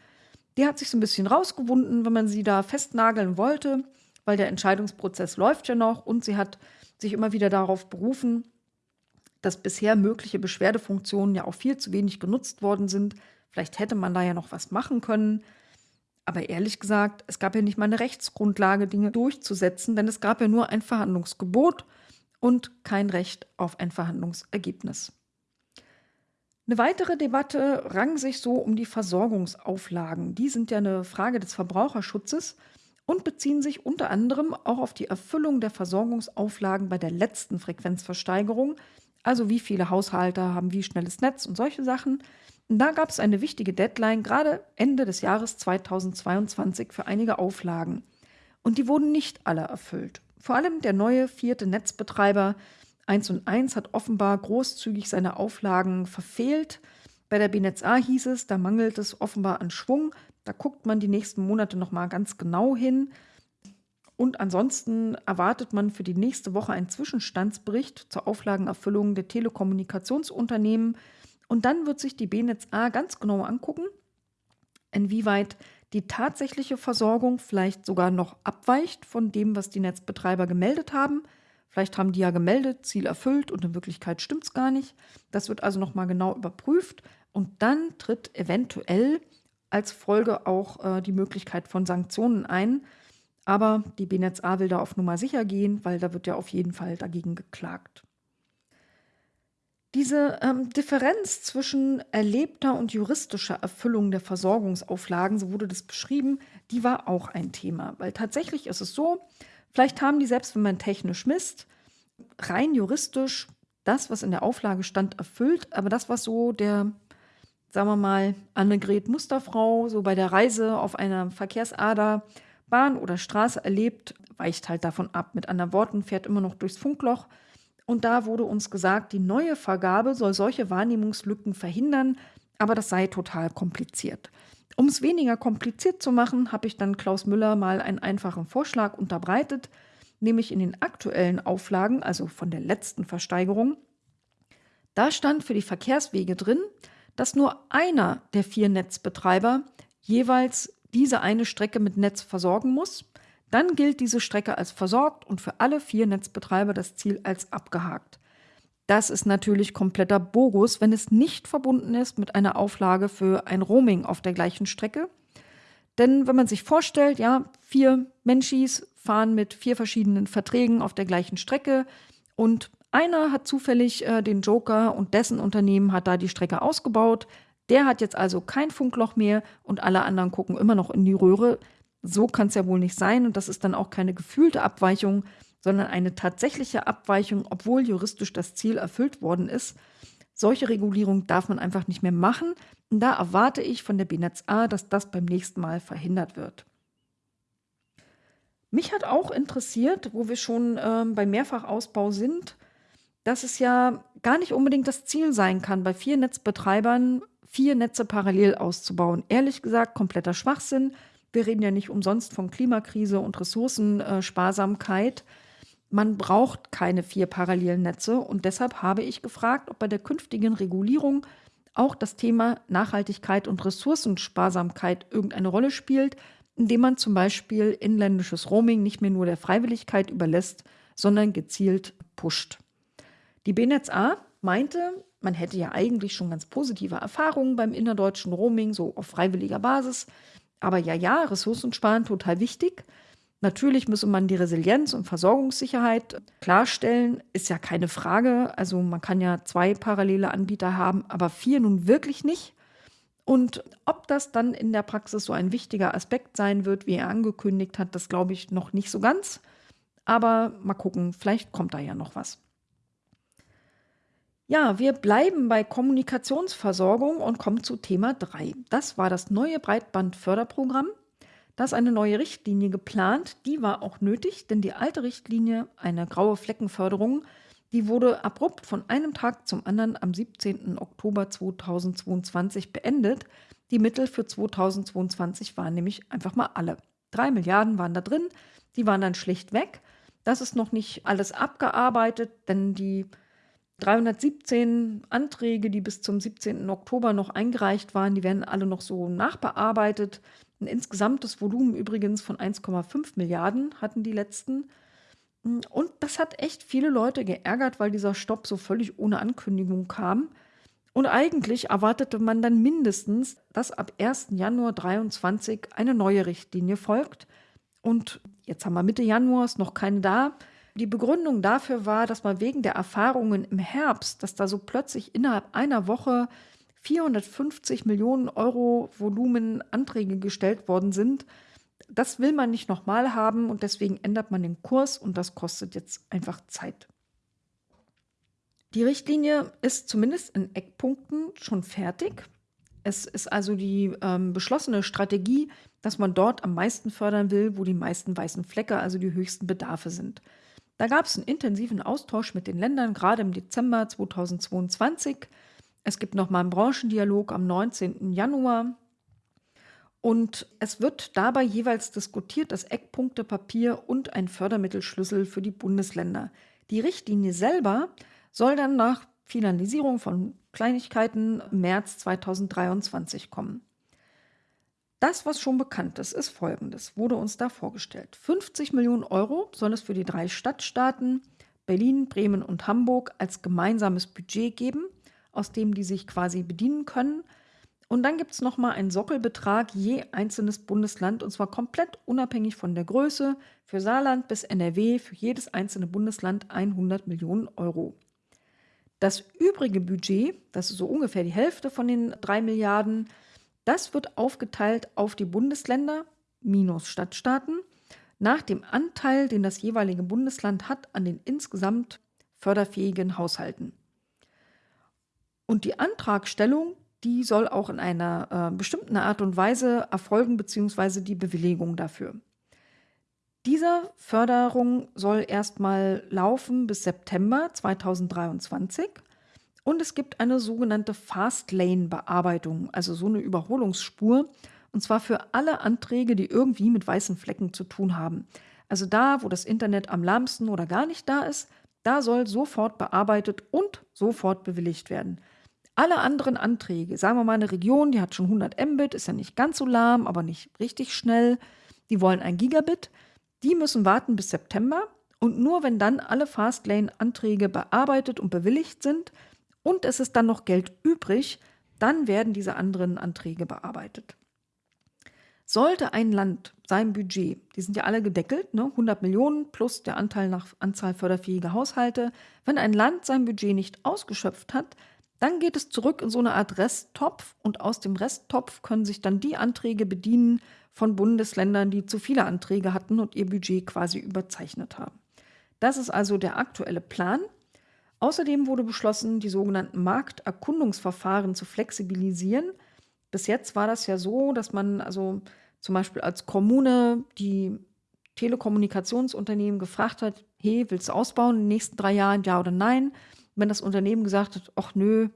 S1: Die hat sich so ein bisschen rausgewunden, wenn man sie da festnageln wollte, weil der Entscheidungsprozess läuft ja noch und sie hat sich immer wieder darauf berufen, dass bisher mögliche Beschwerdefunktionen ja auch viel zu wenig genutzt worden sind. Vielleicht hätte man da ja noch was machen können. Aber ehrlich gesagt, es gab ja nicht mal eine Rechtsgrundlage, Dinge durchzusetzen, denn es gab ja nur ein Verhandlungsgebot und kein Recht auf ein Verhandlungsergebnis. Eine weitere Debatte rang sich so um die Versorgungsauflagen. Die sind ja eine Frage des Verbraucherschutzes und beziehen sich unter anderem auch auf die Erfüllung der Versorgungsauflagen bei der letzten Frequenzversteigerung, also wie viele Haushalte haben wie schnelles Netz und solche Sachen. Und da gab es eine wichtige Deadline, gerade Ende des Jahres 2022 für einige Auflagen. Und die wurden nicht alle erfüllt. Vor allem der neue vierte Netzbetreiber 1 und 1 hat offenbar großzügig seine Auflagen verfehlt. Bei der BNetzA hieß es, da mangelt es offenbar an Schwung. Da guckt man die nächsten Monate nochmal ganz genau hin. Und ansonsten erwartet man für die nächste Woche einen Zwischenstandsbericht zur Auflagenerfüllung der Telekommunikationsunternehmen. Und dann wird sich die BNetzA ganz genau angucken, inwieweit die tatsächliche Versorgung vielleicht sogar noch abweicht von dem, was die Netzbetreiber gemeldet haben. Vielleicht haben die ja gemeldet, Ziel erfüllt und in Wirklichkeit stimmt es gar nicht. Das wird also nochmal genau überprüft und dann tritt eventuell als Folge auch äh, die Möglichkeit von Sanktionen ein. Aber die BNetzA will da auf Nummer sicher gehen, weil da wird ja auf jeden Fall dagegen geklagt. Diese ähm, Differenz zwischen erlebter und juristischer Erfüllung der Versorgungsauflagen, so wurde das beschrieben, die war auch ein Thema. Weil tatsächlich ist es so, vielleicht haben die selbst, wenn man technisch misst, rein juristisch das, was in der Auflage stand, erfüllt, aber das, was so der, sagen wir mal, Annegret Musterfrau so bei der Reise auf einer Verkehrsader, Bahn oder Straße erlebt, weicht halt davon ab. Mit anderen Worten, fährt immer noch durchs Funkloch und da wurde uns gesagt, die neue Vergabe soll solche Wahrnehmungslücken verhindern, aber das sei total kompliziert. Um es weniger kompliziert zu machen, habe ich dann Klaus Müller mal einen einfachen Vorschlag unterbreitet, nämlich in den aktuellen Auflagen, also von der letzten Versteigerung. Da stand für die Verkehrswege drin, dass nur einer der vier Netzbetreiber jeweils diese eine Strecke mit Netz versorgen muss. Dann gilt diese Strecke als versorgt und für alle vier Netzbetreiber das Ziel als abgehakt. Das ist natürlich kompletter Bogus, wenn es nicht verbunden ist mit einer Auflage für ein Roaming auf der gleichen Strecke. Denn wenn man sich vorstellt, ja, vier Menschis fahren mit vier verschiedenen Verträgen auf der gleichen Strecke und einer hat zufällig äh, den Joker und dessen Unternehmen hat da die Strecke ausgebaut. Der hat jetzt also kein Funkloch mehr und alle anderen gucken immer noch in die Röhre so kann es ja wohl nicht sein und das ist dann auch keine gefühlte Abweichung, sondern eine tatsächliche Abweichung, obwohl juristisch das Ziel erfüllt worden ist. Solche Regulierung darf man einfach nicht mehr machen und da erwarte ich von der BNetzA, dass das beim nächsten Mal verhindert wird. Mich hat auch interessiert, wo wir schon äh, beim Mehrfachausbau sind, dass es ja gar nicht unbedingt das Ziel sein kann, bei vier Netzbetreibern vier Netze parallel auszubauen. Ehrlich gesagt, kompletter Schwachsinn. Wir reden ja nicht umsonst von Klimakrise und Ressourcensparsamkeit. Man braucht keine vier parallelen Netze und deshalb habe ich gefragt, ob bei der künftigen Regulierung auch das Thema Nachhaltigkeit und Ressourcensparsamkeit irgendeine Rolle spielt, indem man zum Beispiel inländisches Roaming nicht mehr nur der Freiwilligkeit überlässt, sondern gezielt pusht. Die BNetzA meinte, man hätte ja eigentlich schon ganz positive Erfahrungen beim innerdeutschen Roaming, so auf freiwilliger Basis. Aber ja, ja, Ressourcen sparen total wichtig. Natürlich müsse man die Resilienz und Versorgungssicherheit klarstellen, ist ja keine Frage. Also man kann ja zwei parallele Anbieter haben, aber vier nun wirklich nicht. Und ob das dann in der Praxis so ein wichtiger Aspekt sein wird, wie er angekündigt hat, das glaube ich noch nicht so ganz. Aber mal gucken, vielleicht kommt da ja noch was. Ja, wir bleiben bei Kommunikationsversorgung und kommen zu Thema 3. Das war das neue Breitbandförderprogramm. Da ist eine neue Richtlinie geplant. Die war auch nötig, denn die alte Richtlinie, eine graue Fleckenförderung, die wurde abrupt von einem Tag zum anderen am 17. Oktober 2022 beendet. Die Mittel für 2022 waren nämlich einfach mal alle. Drei Milliarden waren da drin, die waren dann schlicht weg. Das ist noch nicht alles abgearbeitet, denn die 317 Anträge, die bis zum 17. Oktober noch eingereicht waren, die werden alle noch so nachbearbeitet. Ein insgesamtes Volumen übrigens von 1,5 Milliarden hatten die letzten. Und das hat echt viele Leute geärgert, weil dieser Stopp so völlig ohne Ankündigung kam. Und eigentlich erwartete man dann mindestens, dass ab 1. Januar 2023 eine neue Richtlinie folgt. Und jetzt haben wir Mitte Januar, ist noch keine da. Die Begründung dafür war, dass man wegen der Erfahrungen im Herbst, dass da so plötzlich innerhalb einer Woche 450 Millionen Euro Volumen Anträge gestellt worden sind, das will man nicht nochmal haben und deswegen ändert man den Kurs und das kostet jetzt einfach Zeit. Die Richtlinie ist zumindest in Eckpunkten schon fertig. Es ist also die ähm, beschlossene Strategie, dass man dort am meisten fördern will, wo die meisten weißen Flecke, also die höchsten Bedarfe sind. Da gab es einen intensiven Austausch mit den Ländern, gerade im Dezember 2022. Es gibt nochmal einen Branchendialog am 19. Januar. Und es wird dabei jeweils diskutiert, das Eckpunktepapier und ein Fördermittelschlüssel für die Bundesländer. Die Richtlinie selber soll dann nach Finalisierung von Kleinigkeiten März 2023 kommen. Das, was schon bekannt ist, ist folgendes, wurde uns da vorgestellt. 50 Millionen Euro soll es für die drei Stadtstaaten Berlin, Bremen und Hamburg als gemeinsames Budget geben, aus dem die sich quasi bedienen können. Und dann gibt es nochmal einen Sockelbetrag je einzelnes Bundesland und zwar komplett unabhängig von der Größe. Für Saarland bis NRW für jedes einzelne Bundesland 100 Millionen Euro. Das übrige Budget, das ist so ungefähr die Hälfte von den drei Milliarden, das wird aufgeteilt auf die Bundesländer minus Stadtstaaten nach dem Anteil, den das jeweilige Bundesland hat an den insgesamt förderfähigen Haushalten. Und die Antragstellung, die soll auch in einer äh, bestimmten Art und Weise erfolgen, beziehungsweise die Bewilligung dafür. Diese Förderung soll erstmal laufen bis September 2023 und es gibt eine sogenannte Fastlane-Bearbeitung, also so eine Überholungsspur, und zwar für alle Anträge, die irgendwie mit weißen Flecken zu tun haben. Also da, wo das Internet am lahmsten oder gar nicht da ist, da soll sofort bearbeitet und sofort bewilligt werden. Alle anderen Anträge, sagen wir mal eine Region, die hat schon 100 Mbit, ist ja nicht ganz so lahm, aber nicht richtig schnell, die wollen ein Gigabit, die müssen warten bis September und nur wenn dann alle Fastlane-Anträge bearbeitet und bewilligt sind und es ist dann noch Geld übrig, dann werden diese anderen Anträge bearbeitet. Sollte ein Land sein Budget, die sind ja alle gedeckelt, ne, 100 Millionen plus der Anteil nach Anzahl förderfähiger Haushalte, wenn ein Land sein Budget nicht ausgeschöpft hat, dann geht es zurück in so eine Art Resttopf und aus dem Resttopf können sich dann die Anträge bedienen, von Bundesländern, die zu viele Anträge hatten und ihr Budget quasi überzeichnet haben. Das ist also der aktuelle Plan. Außerdem wurde beschlossen, die sogenannten Markterkundungsverfahren zu flexibilisieren. Bis jetzt war das ja so, dass man also zum Beispiel als Kommune die Telekommunikationsunternehmen gefragt hat, hey, willst du ausbauen in den nächsten drei Jahren, ja oder nein? Wenn das Unternehmen gesagt hat, ach nö,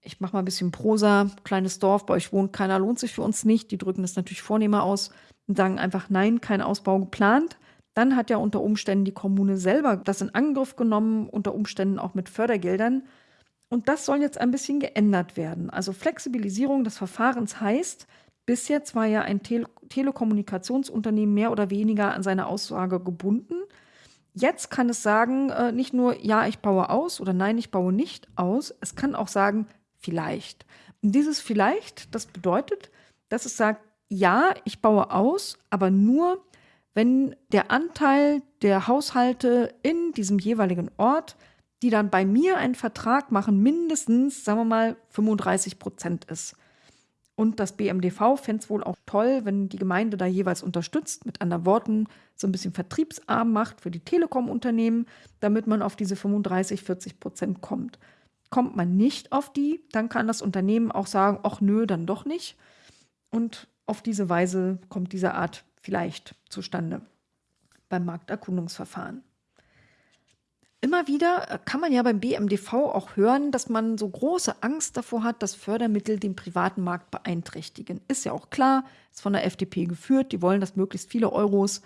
S1: ich mache mal ein bisschen Prosa, kleines Dorf, bei euch wohnt keiner, lohnt sich für uns nicht. Die drücken das natürlich vornehmer aus und sagen einfach nein, kein Ausbau geplant. Dann hat ja unter Umständen die Kommune selber das in Angriff genommen, unter Umständen auch mit Fördergeldern. Und das soll jetzt ein bisschen geändert werden. Also Flexibilisierung des Verfahrens heißt, bis jetzt war ja ein Tele Telekommunikationsunternehmen mehr oder weniger an seine Aussage gebunden. Jetzt kann es sagen, äh, nicht nur, ja, ich baue aus oder nein, ich baue nicht aus. Es kann auch sagen, vielleicht. Und dieses vielleicht, das bedeutet, dass es sagt, ja, ich baue aus, aber nur, wenn der Anteil der Haushalte in diesem jeweiligen Ort, die dann bei mir einen Vertrag machen, mindestens, sagen wir mal, 35 Prozent ist. Und das BMDV fände es wohl auch toll, wenn die Gemeinde da jeweils unterstützt, mit anderen Worten so ein bisschen vertriebsarm macht für die Telekom-Unternehmen, damit man auf diese 35, 40 Prozent kommt. Kommt man nicht auf die, dann kann das Unternehmen auch sagen, ach nö, dann doch nicht. Und auf diese Weise kommt diese Art vielleicht zustande beim Markterkundungsverfahren. Immer wieder äh, kann man ja beim BMDV auch hören, dass man so große Angst davor hat, dass Fördermittel den privaten Markt beeinträchtigen. Ist ja auch klar, ist von der FDP geführt. Die wollen, dass möglichst viele Euros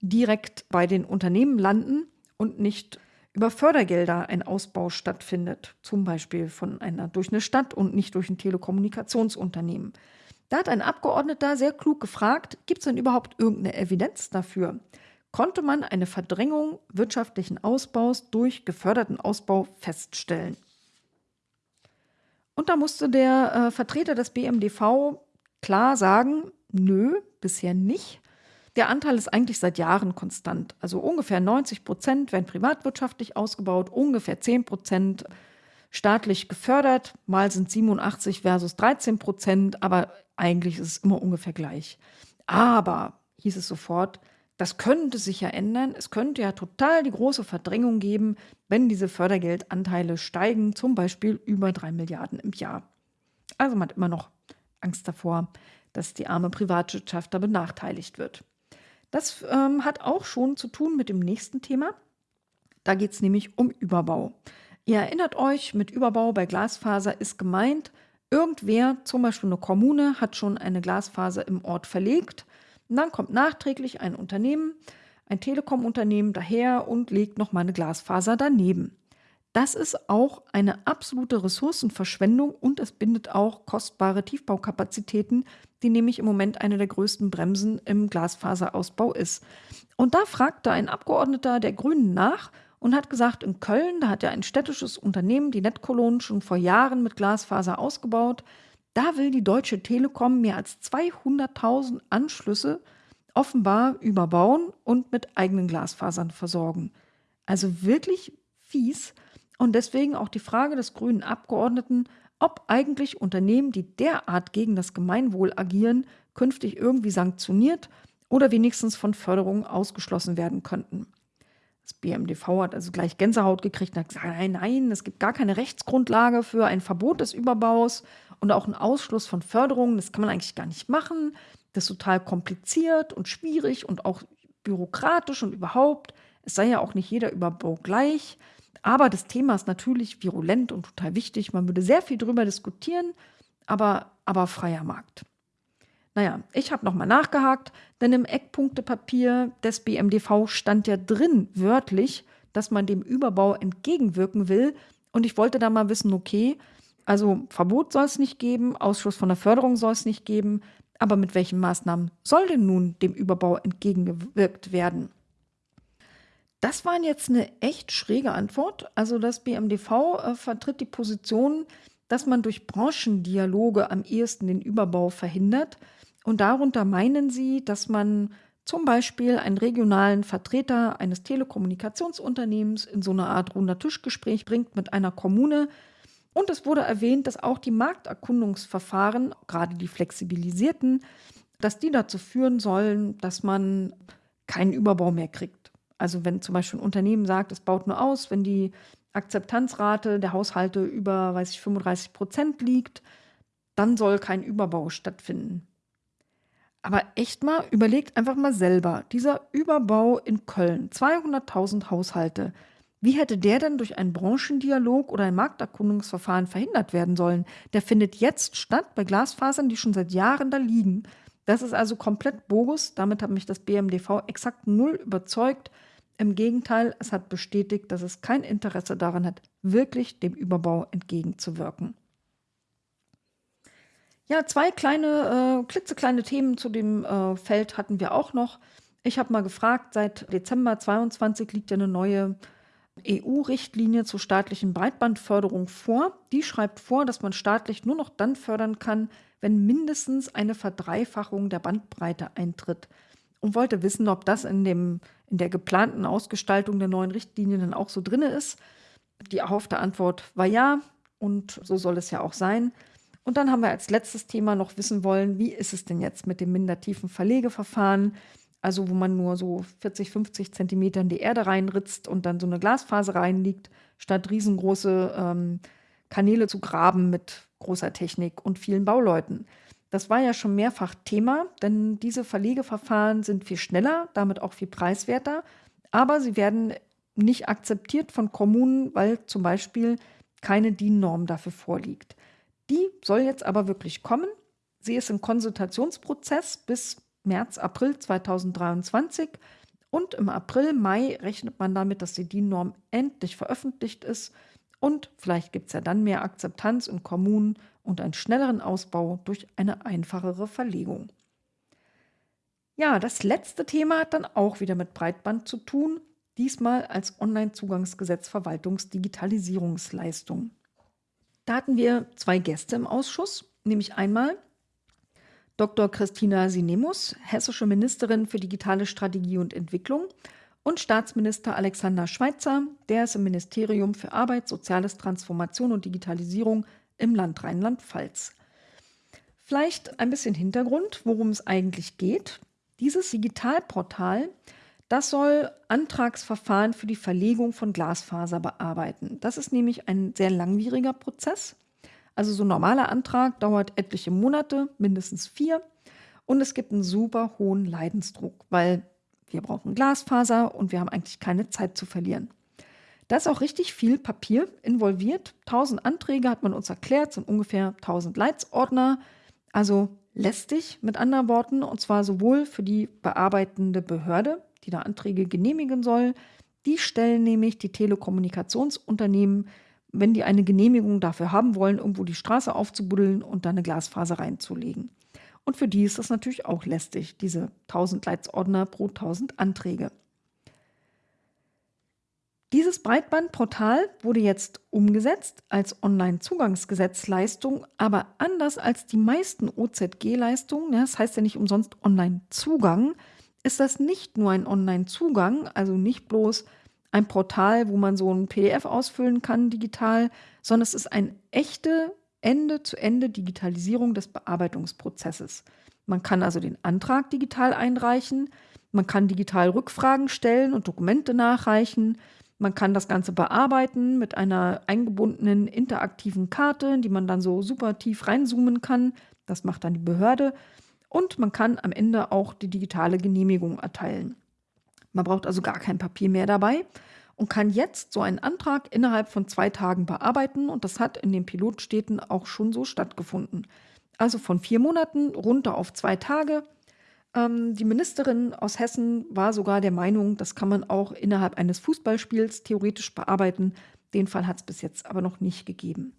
S1: direkt bei den Unternehmen landen und nicht über Fördergelder ein Ausbau stattfindet, zum Beispiel von einer durch eine Stadt und nicht durch ein Telekommunikationsunternehmen. Da hat ein Abgeordneter sehr klug gefragt, gibt es denn überhaupt irgendeine Evidenz dafür? konnte man eine Verdrängung wirtschaftlichen Ausbaus durch geförderten Ausbau feststellen. Und da musste der äh, Vertreter des BMDV klar sagen, nö, bisher nicht. Der Anteil ist eigentlich seit Jahren konstant. Also ungefähr 90 Prozent werden privatwirtschaftlich ausgebaut, ungefähr 10 Prozent staatlich gefördert. Mal sind 87 versus 13 Prozent, aber eigentlich ist es immer ungefähr gleich. Aber, hieß es sofort, das könnte sich ja ändern. Es könnte ja total die große Verdrängung geben, wenn diese Fördergeldanteile steigen, zum Beispiel über drei Milliarden im Jahr. Also man hat immer noch Angst davor, dass die arme Privatwirtschaft da benachteiligt wird. Das ähm, hat auch schon zu tun mit dem nächsten Thema. Da geht es nämlich um Überbau. Ihr erinnert euch, mit Überbau bei Glasfaser ist gemeint, irgendwer, zum Beispiel eine Kommune, hat schon eine Glasfaser im Ort verlegt und dann kommt nachträglich ein Unternehmen, ein Telekom-Unternehmen daher und legt noch mal eine Glasfaser daneben. Das ist auch eine absolute Ressourcenverschwendung und es bindet auch kostbare Tiefbaukapazitäten, die nämlich im Moment eine der größten Bremsen im Glasfaserausbau ist. Und da fragte ein Abgeordneter der Grünen nach und hat gesagt, in Köln, da hat ja ein städtisches Unternehmen, die Netkolonnen, schon vor Jahren mit Glasfaser ausgebaut. Da will die Deutsche Telekom mehr als 200.000 Anschlüsse offenbar überbauen und mit eigenen Glasfasern versorgen. Also wirklich fies. Und deswegen auch die Frage des grünen Abgeordneten, ob eigentlich Unternehmen, die derart gegen das Gemeinwohl agieren, künftig irgendwie sanktioniert oder wenigstens von Förderungen ausgeschlossen werden könnten. Das BMDV hat also gleich Gänsehaut gekriegt und hat gesagt, nein, nein, es gibt gar keine Rechtsgrundlage für ein Verbot des Überbaus und auch einen Ausschluss von Förderungen. Das kann man eigentlich gar nicht machen. Das ist total kompliziert und schwierig und auch bürokratisch und überhaupt. Es sei ja auch nicht jeder Überbau gleich. Aber das Thema ist natürlich virulent und total wichtig. Man würde sehr viel darüber diskutieren, aber, aber freier Markt. Naja, ich habe nochmal nachgehakt, denn im Eckpunktepapier des BMDV stand ja drin, wörtlich, dass man dem Überbau entgegenwirken will. Und ich wollte da mal wissen, okay, also Verbot soll es nicht geben, Ausschluss von der Förderung soll es nicht geben, aber mit welchen Maßnahmen soll denn nun dem Überbau entgegengewirkt werden? Das war jetzt eine echt schräge Antwort. Also das BMDV äh, vertritt die Position, dass man durch Branchendialoge am ehesten den Überbau verhindert. Und darunter meinen sie, dass man zum Beispiel einen regionalen Vertreter eines Telekommunikationsunternehmens in so eine Art runder Tischgespräch bringt mit einer Kommune. Und es wurde erwähnt, dass auch die Markterkundungsverfahren, gerade die flexibilisierten, dass die dazu führen sollen, dass man keinen Überbau mehr kriegt. Also wenn zum Beispiel ein Unternehmen sagt, es baut nur aus, wenn die Akzeptanzrate der Haushalte über, weiß ich, 35 Prozent liegt, dann soll kein Überbau stattfinden. Aber echt mal, überlegt einfach mal selber, dieser Überbau in Köln, 200.000 Haushalte, wie hätte der denn durch einen Branchendialog oder ein Markterkundungsverfahren verhindert werden sollen? Der findet jetzt statt bei Glasfasern, die schon seit Jahren da liegen. Das ist also komplett bogus. Damit hat mich das BMDV exakt null überzeugt. Im Gegenteil, es hat bestätigt, dass es kein Interesse daran hat, wirklich dem Überbau entgegenzuwirken. Ja, zwei kleine, äh, klitzekleine Themen zu dem äh, Feld hatten wir auch noch. Ich habe mal gefragt, seit Dezember 22 liegt ja eine neue EU-Richtlinie zur staatlichen Breitbandförderung vor. Die schreibt vor, dass man staatlich nur noch dann fördern kann, wenn mindestens eine Verdreifachung der Bandbreite eintritt. Und wollte wissen, ob das in, dem, in der geplanten Ausgestaltung der neuen Richtlinie dann auch so drin ist. Die erhoffte Antwort war ja und so soll es ja auch sein. Und dann haben wir als letztes Thema noch wissen wollen, wie ist es denn jetzt mit dem mindertiefen Verlegeverfahren? Also wo man nur so 40, 50 Zentimeter in die Erde reinritzt und dann so eine Glasfaser reinliegt, statt riesengroße ähm, Kanäle zu graben mit großer Technik und vielen Bauleuten. Das war ja schon mehrfach Thema, denn diese Verlegeverfahren sind viel schneller, damit auch viel preiswerter, aber sie werden nicht akzeptiert von Kommunen, weil zum Beispiel keine DIN-Norm dafür vorliegt. Die soll jetzt aber wirklich kommen. Sie ist im Konsultationsprozess bis März, April 2023 und im April, Mai rechnet man damit, dass die DIN-Norm endlich veröffentlicht ist und vielleicht gibt es ja dann mehr Akzeptanz in Kommunen und einen schnelleren Ausbau durch eine einfachere Verlegung. Ja, das letzte Thema hat dann auch wieder mit Breitband zu tun, diesmal als Online-Zugangsgesetz Verwaltungsdigitalisierungsleistung. Da hatten wir zwei Gäste im Ausschuss, nämlich einmal Dr. Christina Sinemus, hessische Ministerin für digitale Strategie und Entwicklung, und Staatsminister Alexander Schweitzer, der ist im Ministerium für Arbeit, Soziales, Transformation und Digitalisierung im Land Rheinland-Pfalz. Vielleicht ein bisschen Hintergrund, worum es eigentlich geht. Dieses Digitalportal, das soll Antragsverfahren für die Verlegung von Glasfaser bearbeiten. Das ist nämlich ein sehr langwieriger Prozess. Also so ein normaler Antrag dauert etliche Monate, mindestens vier. Und es gibt einen super hohen Leidensdruck, weil wir brauchen Glasfaser und wir haben eigentlich keine Zeit zu verlieren. Da ist auch richtig viel Papier involviert. 1000 Anträge hat man uns erklärt, sind ungefähr 1000 Leitsordner. Also lästig mit anderen Worten, und zwar sowohl für die bearbeitende Behörde, die da Anträge genehmigen soll. Die stellen nämlich die Telekommunikationsunternehmen, wenn die eine Genehmigung dafür haben wollen, irgendwo die Straße aufzubuddeln und da eine Glasfaser reinzulegen. Und für die ist das natürlich auch lästig, diese 1000 Leitsordner pro 1000 Anträge. Dieses Breitbandportal wurde jetzt umgesetzt als Online-Zugangsgesetzleistung, aber anders als die meisten OZG-Leistungen, ja, das heißt ja nicht umsonst Online-Zugang, ist das nicht nur ein Online-Zugang, also nicht bloß ein Portal, wo man so ein PDF ausfüllen kann digital, sondern es ist eine echte Ende-zu-Ende-Digitalisierung des Bearbeitungsprozesses. Man kann also den Antrag digital einreichen, man kann digital Rückfragen stellen und Dokumente nachreichen, man kann das Ganze bearbeiten mit einer eingebundenen interaktiven Karte, in die man dann so super tief reinzoomen kann. Das macht dann die Behörde. Und man kann am Ende auch die digitale Genehmigung erteilen. Man braucht also gar kein Papier mehr dabei und kann jetzt so einen Antrag innerhalb von zwei Tagen bearbeiten. Und das hat in den Pilotstädten auch schon so stattgefunden. Also von vier Monaten runter auf zwei Tage. Ähm, die Ministerin aus Hessen war sogar der Meinung, das kann man auch innerhalb eines Fußballspiels theoretisch bearbeiten. Den Fall hat es bis jetzt aber noch nicht gegeben.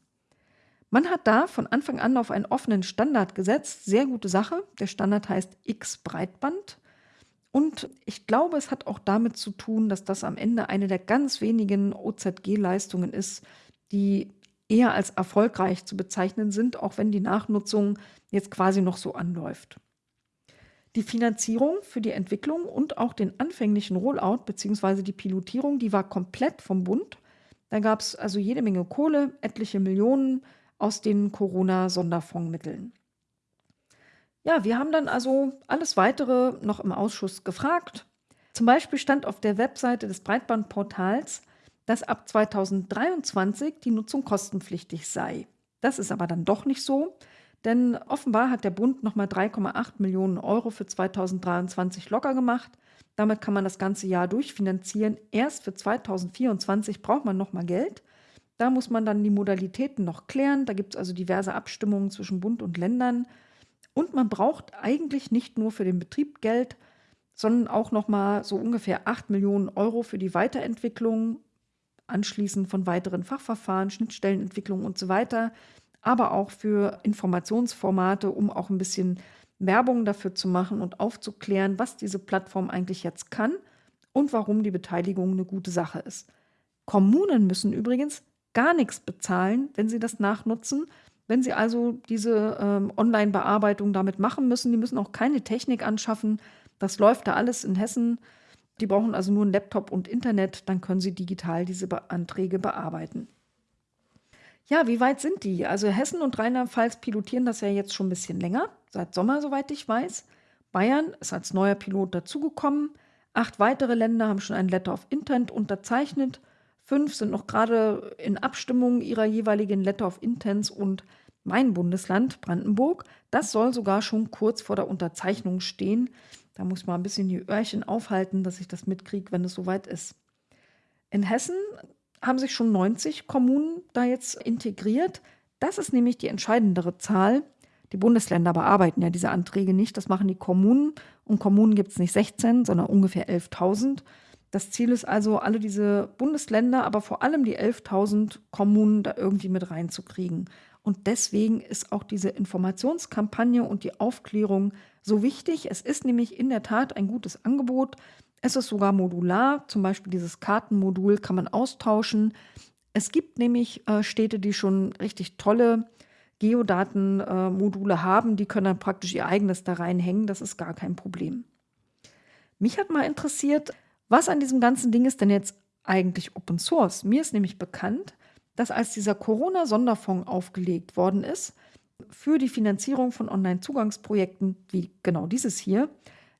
S1: Man hat da von Anfang an auf einen offenen Standard gesetzt. Sehr gute Sache. Der Standard heißt X Breitband. Und ich glaube, es hat auch damit zu tun, dass das am Ende eine der ganz wenigen OZG-Leistungen ist, die eher als erfolgreich zu bezeichnen sind, auch wenn die Nachnutzung jetzt quasi noch so anläuft. Die Finanzierung für die Entwicklung und auch den anfänglichen Rollout bzw. die Pilotierung, die war komplett vom Bund. Da gab es also jede Menge Kohle, etliche Millionen aus den Corona-Sonderfondsmitteln. Ja, wir haben dann also alles weitere noch im Ausschuss gefragt. Zum Beispiel stand auf der Webseite des Breitbandportals, dass ab 2023 die Nutzung kostenpflichtig sei. Das ist aber dann doch nicht so. Denn offenbar hat der Bund nochmal 3,8 Millionen Euro für 2023 locker gemacht. Damit kann man das ganze Jahr durchfinanzieren. Erst für 2024 braucht man nochmal Geld. Da muss man dann die Modalitäten noch klären. Da gibt es also diverse Abstimmungen zwischen Bund und Ländern. Und man braucht eigentlich nicht nur für den Betrieb Geld, sondern auch nochmal so ungefähr 8 Millionen Euro für die Weiterentwicklung, anschließend von weiteren Fachverfahren, Schnittstellenentwicklung und so weiter aber auch für Informationsformate, um auch ein bisschen Werbung dafür zu machen und aufzuklären, was diese Plattform eigentlich jetzt kann und warum die Beteiligung eine gute Sache ist. Kommunen müssen übrigens gar nichts bezahlen, wenn sie das nachnutzen. Wenn sie also diese ähm, Online-Bearbeitung damit machen müssen, die müssen auch keine Technik anschaffen. Das läuft da alles in Hessen. Die brauchen also nur einen Laptop und Internet, dann können sie digital diese Be Anträge bearbeiten. Ja, wie weit sind die? Also Hessen und Rheinland-Pfalz pilotieren das ja jetzt schon ein bisschen länger, seit Sommer, soweit ich weiß. Bayern ist als neuer Pilot dazugekommen. Acht weitere Länder haben schon ein Letter of Intent unterzeichnet. Fünf sind noch gerade in Abstimmung ihrer jeweiligen Letter of Intents und mein Bundesland, Brandenburg, das soll sogar schon kurz vor der Unterzeichnung stehen. Da muss man ein bisschen die Öhrchen aufhalten, dass ich das mitkriege, wenn es soweit ist. In Hessen haben sich schon 90 Kommunen da jetzt integriert. Das ist nämlich die entscheidendere Zahl. Die Bundesländer bearbeiten ja diese Anträge nicht, das machen die Kommunen. Und Kommunen gibt es nicht 16, sondern ungefähr 11.000. Das Ziel ist also, alle diese Bundesländer, aber vor allem die 11.000 Kommunen da irgendwie mit reinzukriegen. Und deswegen ist auch diese Informationskampagne und die Aufklärung so wichtig. Es ist nämlich in der Tat ein gutes Angebot. Es ist sogar modular, zum Beispiel dieses Kartenmodul kann man austauschen. Es gibt nämlich äh, Städte, die schon richtig tolle Geodatenmodule äh, haben, die können dann praktisch ihr eigenes da reinhängen. Das ist gar kein Problem. Mich hat mal interessiert, was an diesem ganzen Ding ist denn jetzt eigentlich Open Source? Mir ist nämlich bekannt, dass als dieser Corona-Sonderfonds aufgelegt worden ist für die Finanzierung von Online-Zugangsprojekten wie genau dieses hier,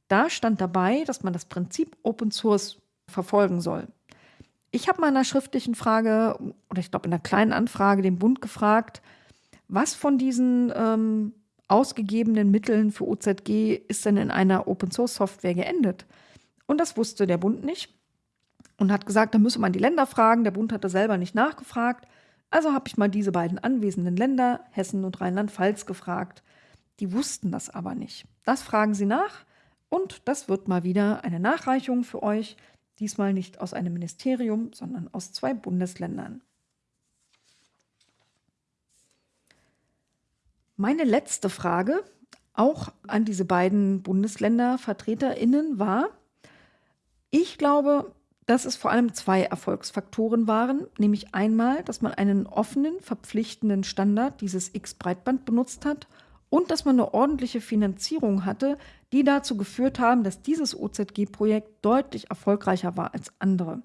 S1: da stand dabei, dass man das Prinzip Open Source verfolgen soll. Ich habe mal in einer schriftlichen Frage oder ich glaube in einer kleinen Anfrage den Bund gefragt, was von diesen ähm, ausgegebenen Mitteln für OZG ist denn in einer Open Source Software geendet? Und das wusste der Bund nicht und hat gesagt, da müsse man die Länder fragen. Der Bund hatte selber nicht nachgefragt. Also habe ich mal diese beiden anwesenden Länder, Hessen und Rheinland-Pfalz, gefragt. Die wussten das aber nicht. Das fragen sie nach und das wird mal wieder eine Nachreichung für euch, diesmal nicht aus einem Ministerium, sondern aus zwei Bundesländern. Meine letzte Frage, auch an diese beiden Bundesländervertreterinnen, war, ich glaube, dass es vor allem zwei Erfolgsfaktoren waren, nämlich einmal, dass man einen offenen, verpflichtenden Standard, dieses X-Breitband, benutzt hat und dass man eine ordentliche Finanzierung hatte, die dazu geführt haben, dass dieses OZG-Projekt deutlich erfolgreicher war als andere.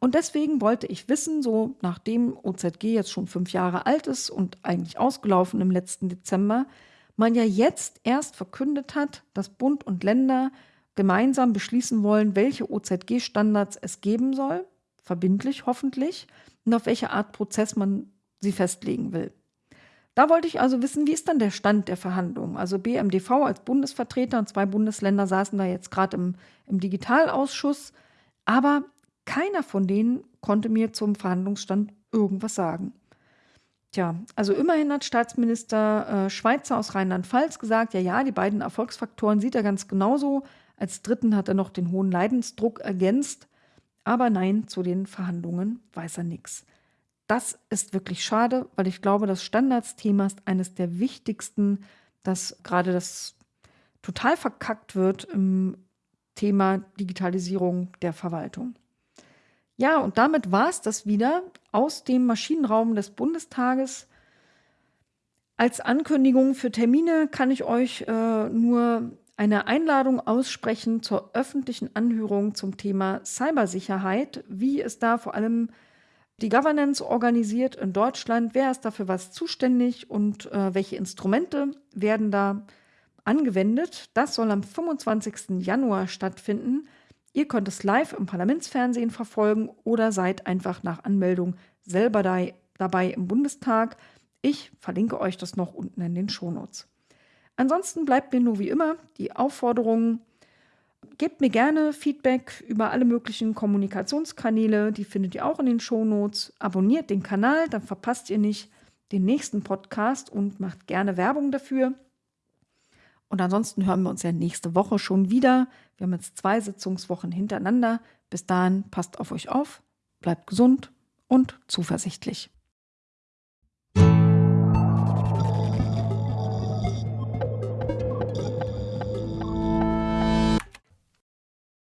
S1: Und deswegen wollte ich wissen, so nachdem OZG jetzt schon fünf Jahre alt ist und eigentlich ausgelaufen im letzten Dezember, man ja jetzt erst verkündet hat, dass Bund und Länder gemeinsam beschließen wollen, welche OZG-Standards es geben soll, verbindlich hoffentlich, und auf welche Art Prozess man sie festlegen will. Da wollte ich also wissen, wie ist dann der Stand der Verhandlungen? Also BMDV als Bundesvertreter und zwei Bundesländer saßen da jetzt gerade im, im Digitalausschuss, aber keiner von denen konnte mir zum Verhandlungsstand irgendwas sagen. Tja, also immerhin hat Staatsminister äh, Schweizer aus Rheinland-Pfalz gesagt, ja, ja, die beiden Erfolgsfaktoren sieht er ganz genauso. Als dritten hat er noch den hohen Leidensdruck ergänzt. Aber nein, zu den Verhandlungen weiß er nichts. Das ist wirklich schade, weil ich glaube, das Standardsthema ist eines der wichtigsten, dass gerade das total verkackt wird im Thema Digitalisierung der Verwaltung. Ja, und damit war es das wieder aus dem Maschinenraum des Bundestages. Als Ankündigung für Termine kann ich euch äh, nur eine Einladung aussprechen zur öffentlichen Anhörung zum Thema Cybersicherheit, wie es da vor allem die Governance organisiert in Deutschland, wer ist dafür was zuständig und äh, welche Instrumente werden da angewendet. Das soll am 25. Januar stattfinden. Ihr könnt es live im Parlamentsfernsehen verfolgen oder seid einfach nach Anmeldung selber da, dabei im Bundestag. Ich verlinke euch das noch unten in den Shownotes. Ansonsten bleibt mir nur wie immer die Aufforderung, gebt mir gerne Feedback über alle möglichen Kommunikationskanäle, die findet ihr auch in den Shownotes. Abonniert den Kanal, dann verpasst ihr nicht den nächsten Podcast und macht gerne Werbung dafür. Und ansonsten hören wir uns ja nächste Woche schon wieder. Wir haben jetzt zwei Sitzungswochen hintereinander. Bis dahin passt auf euch auf, bleibt gesund und zuversichtlich.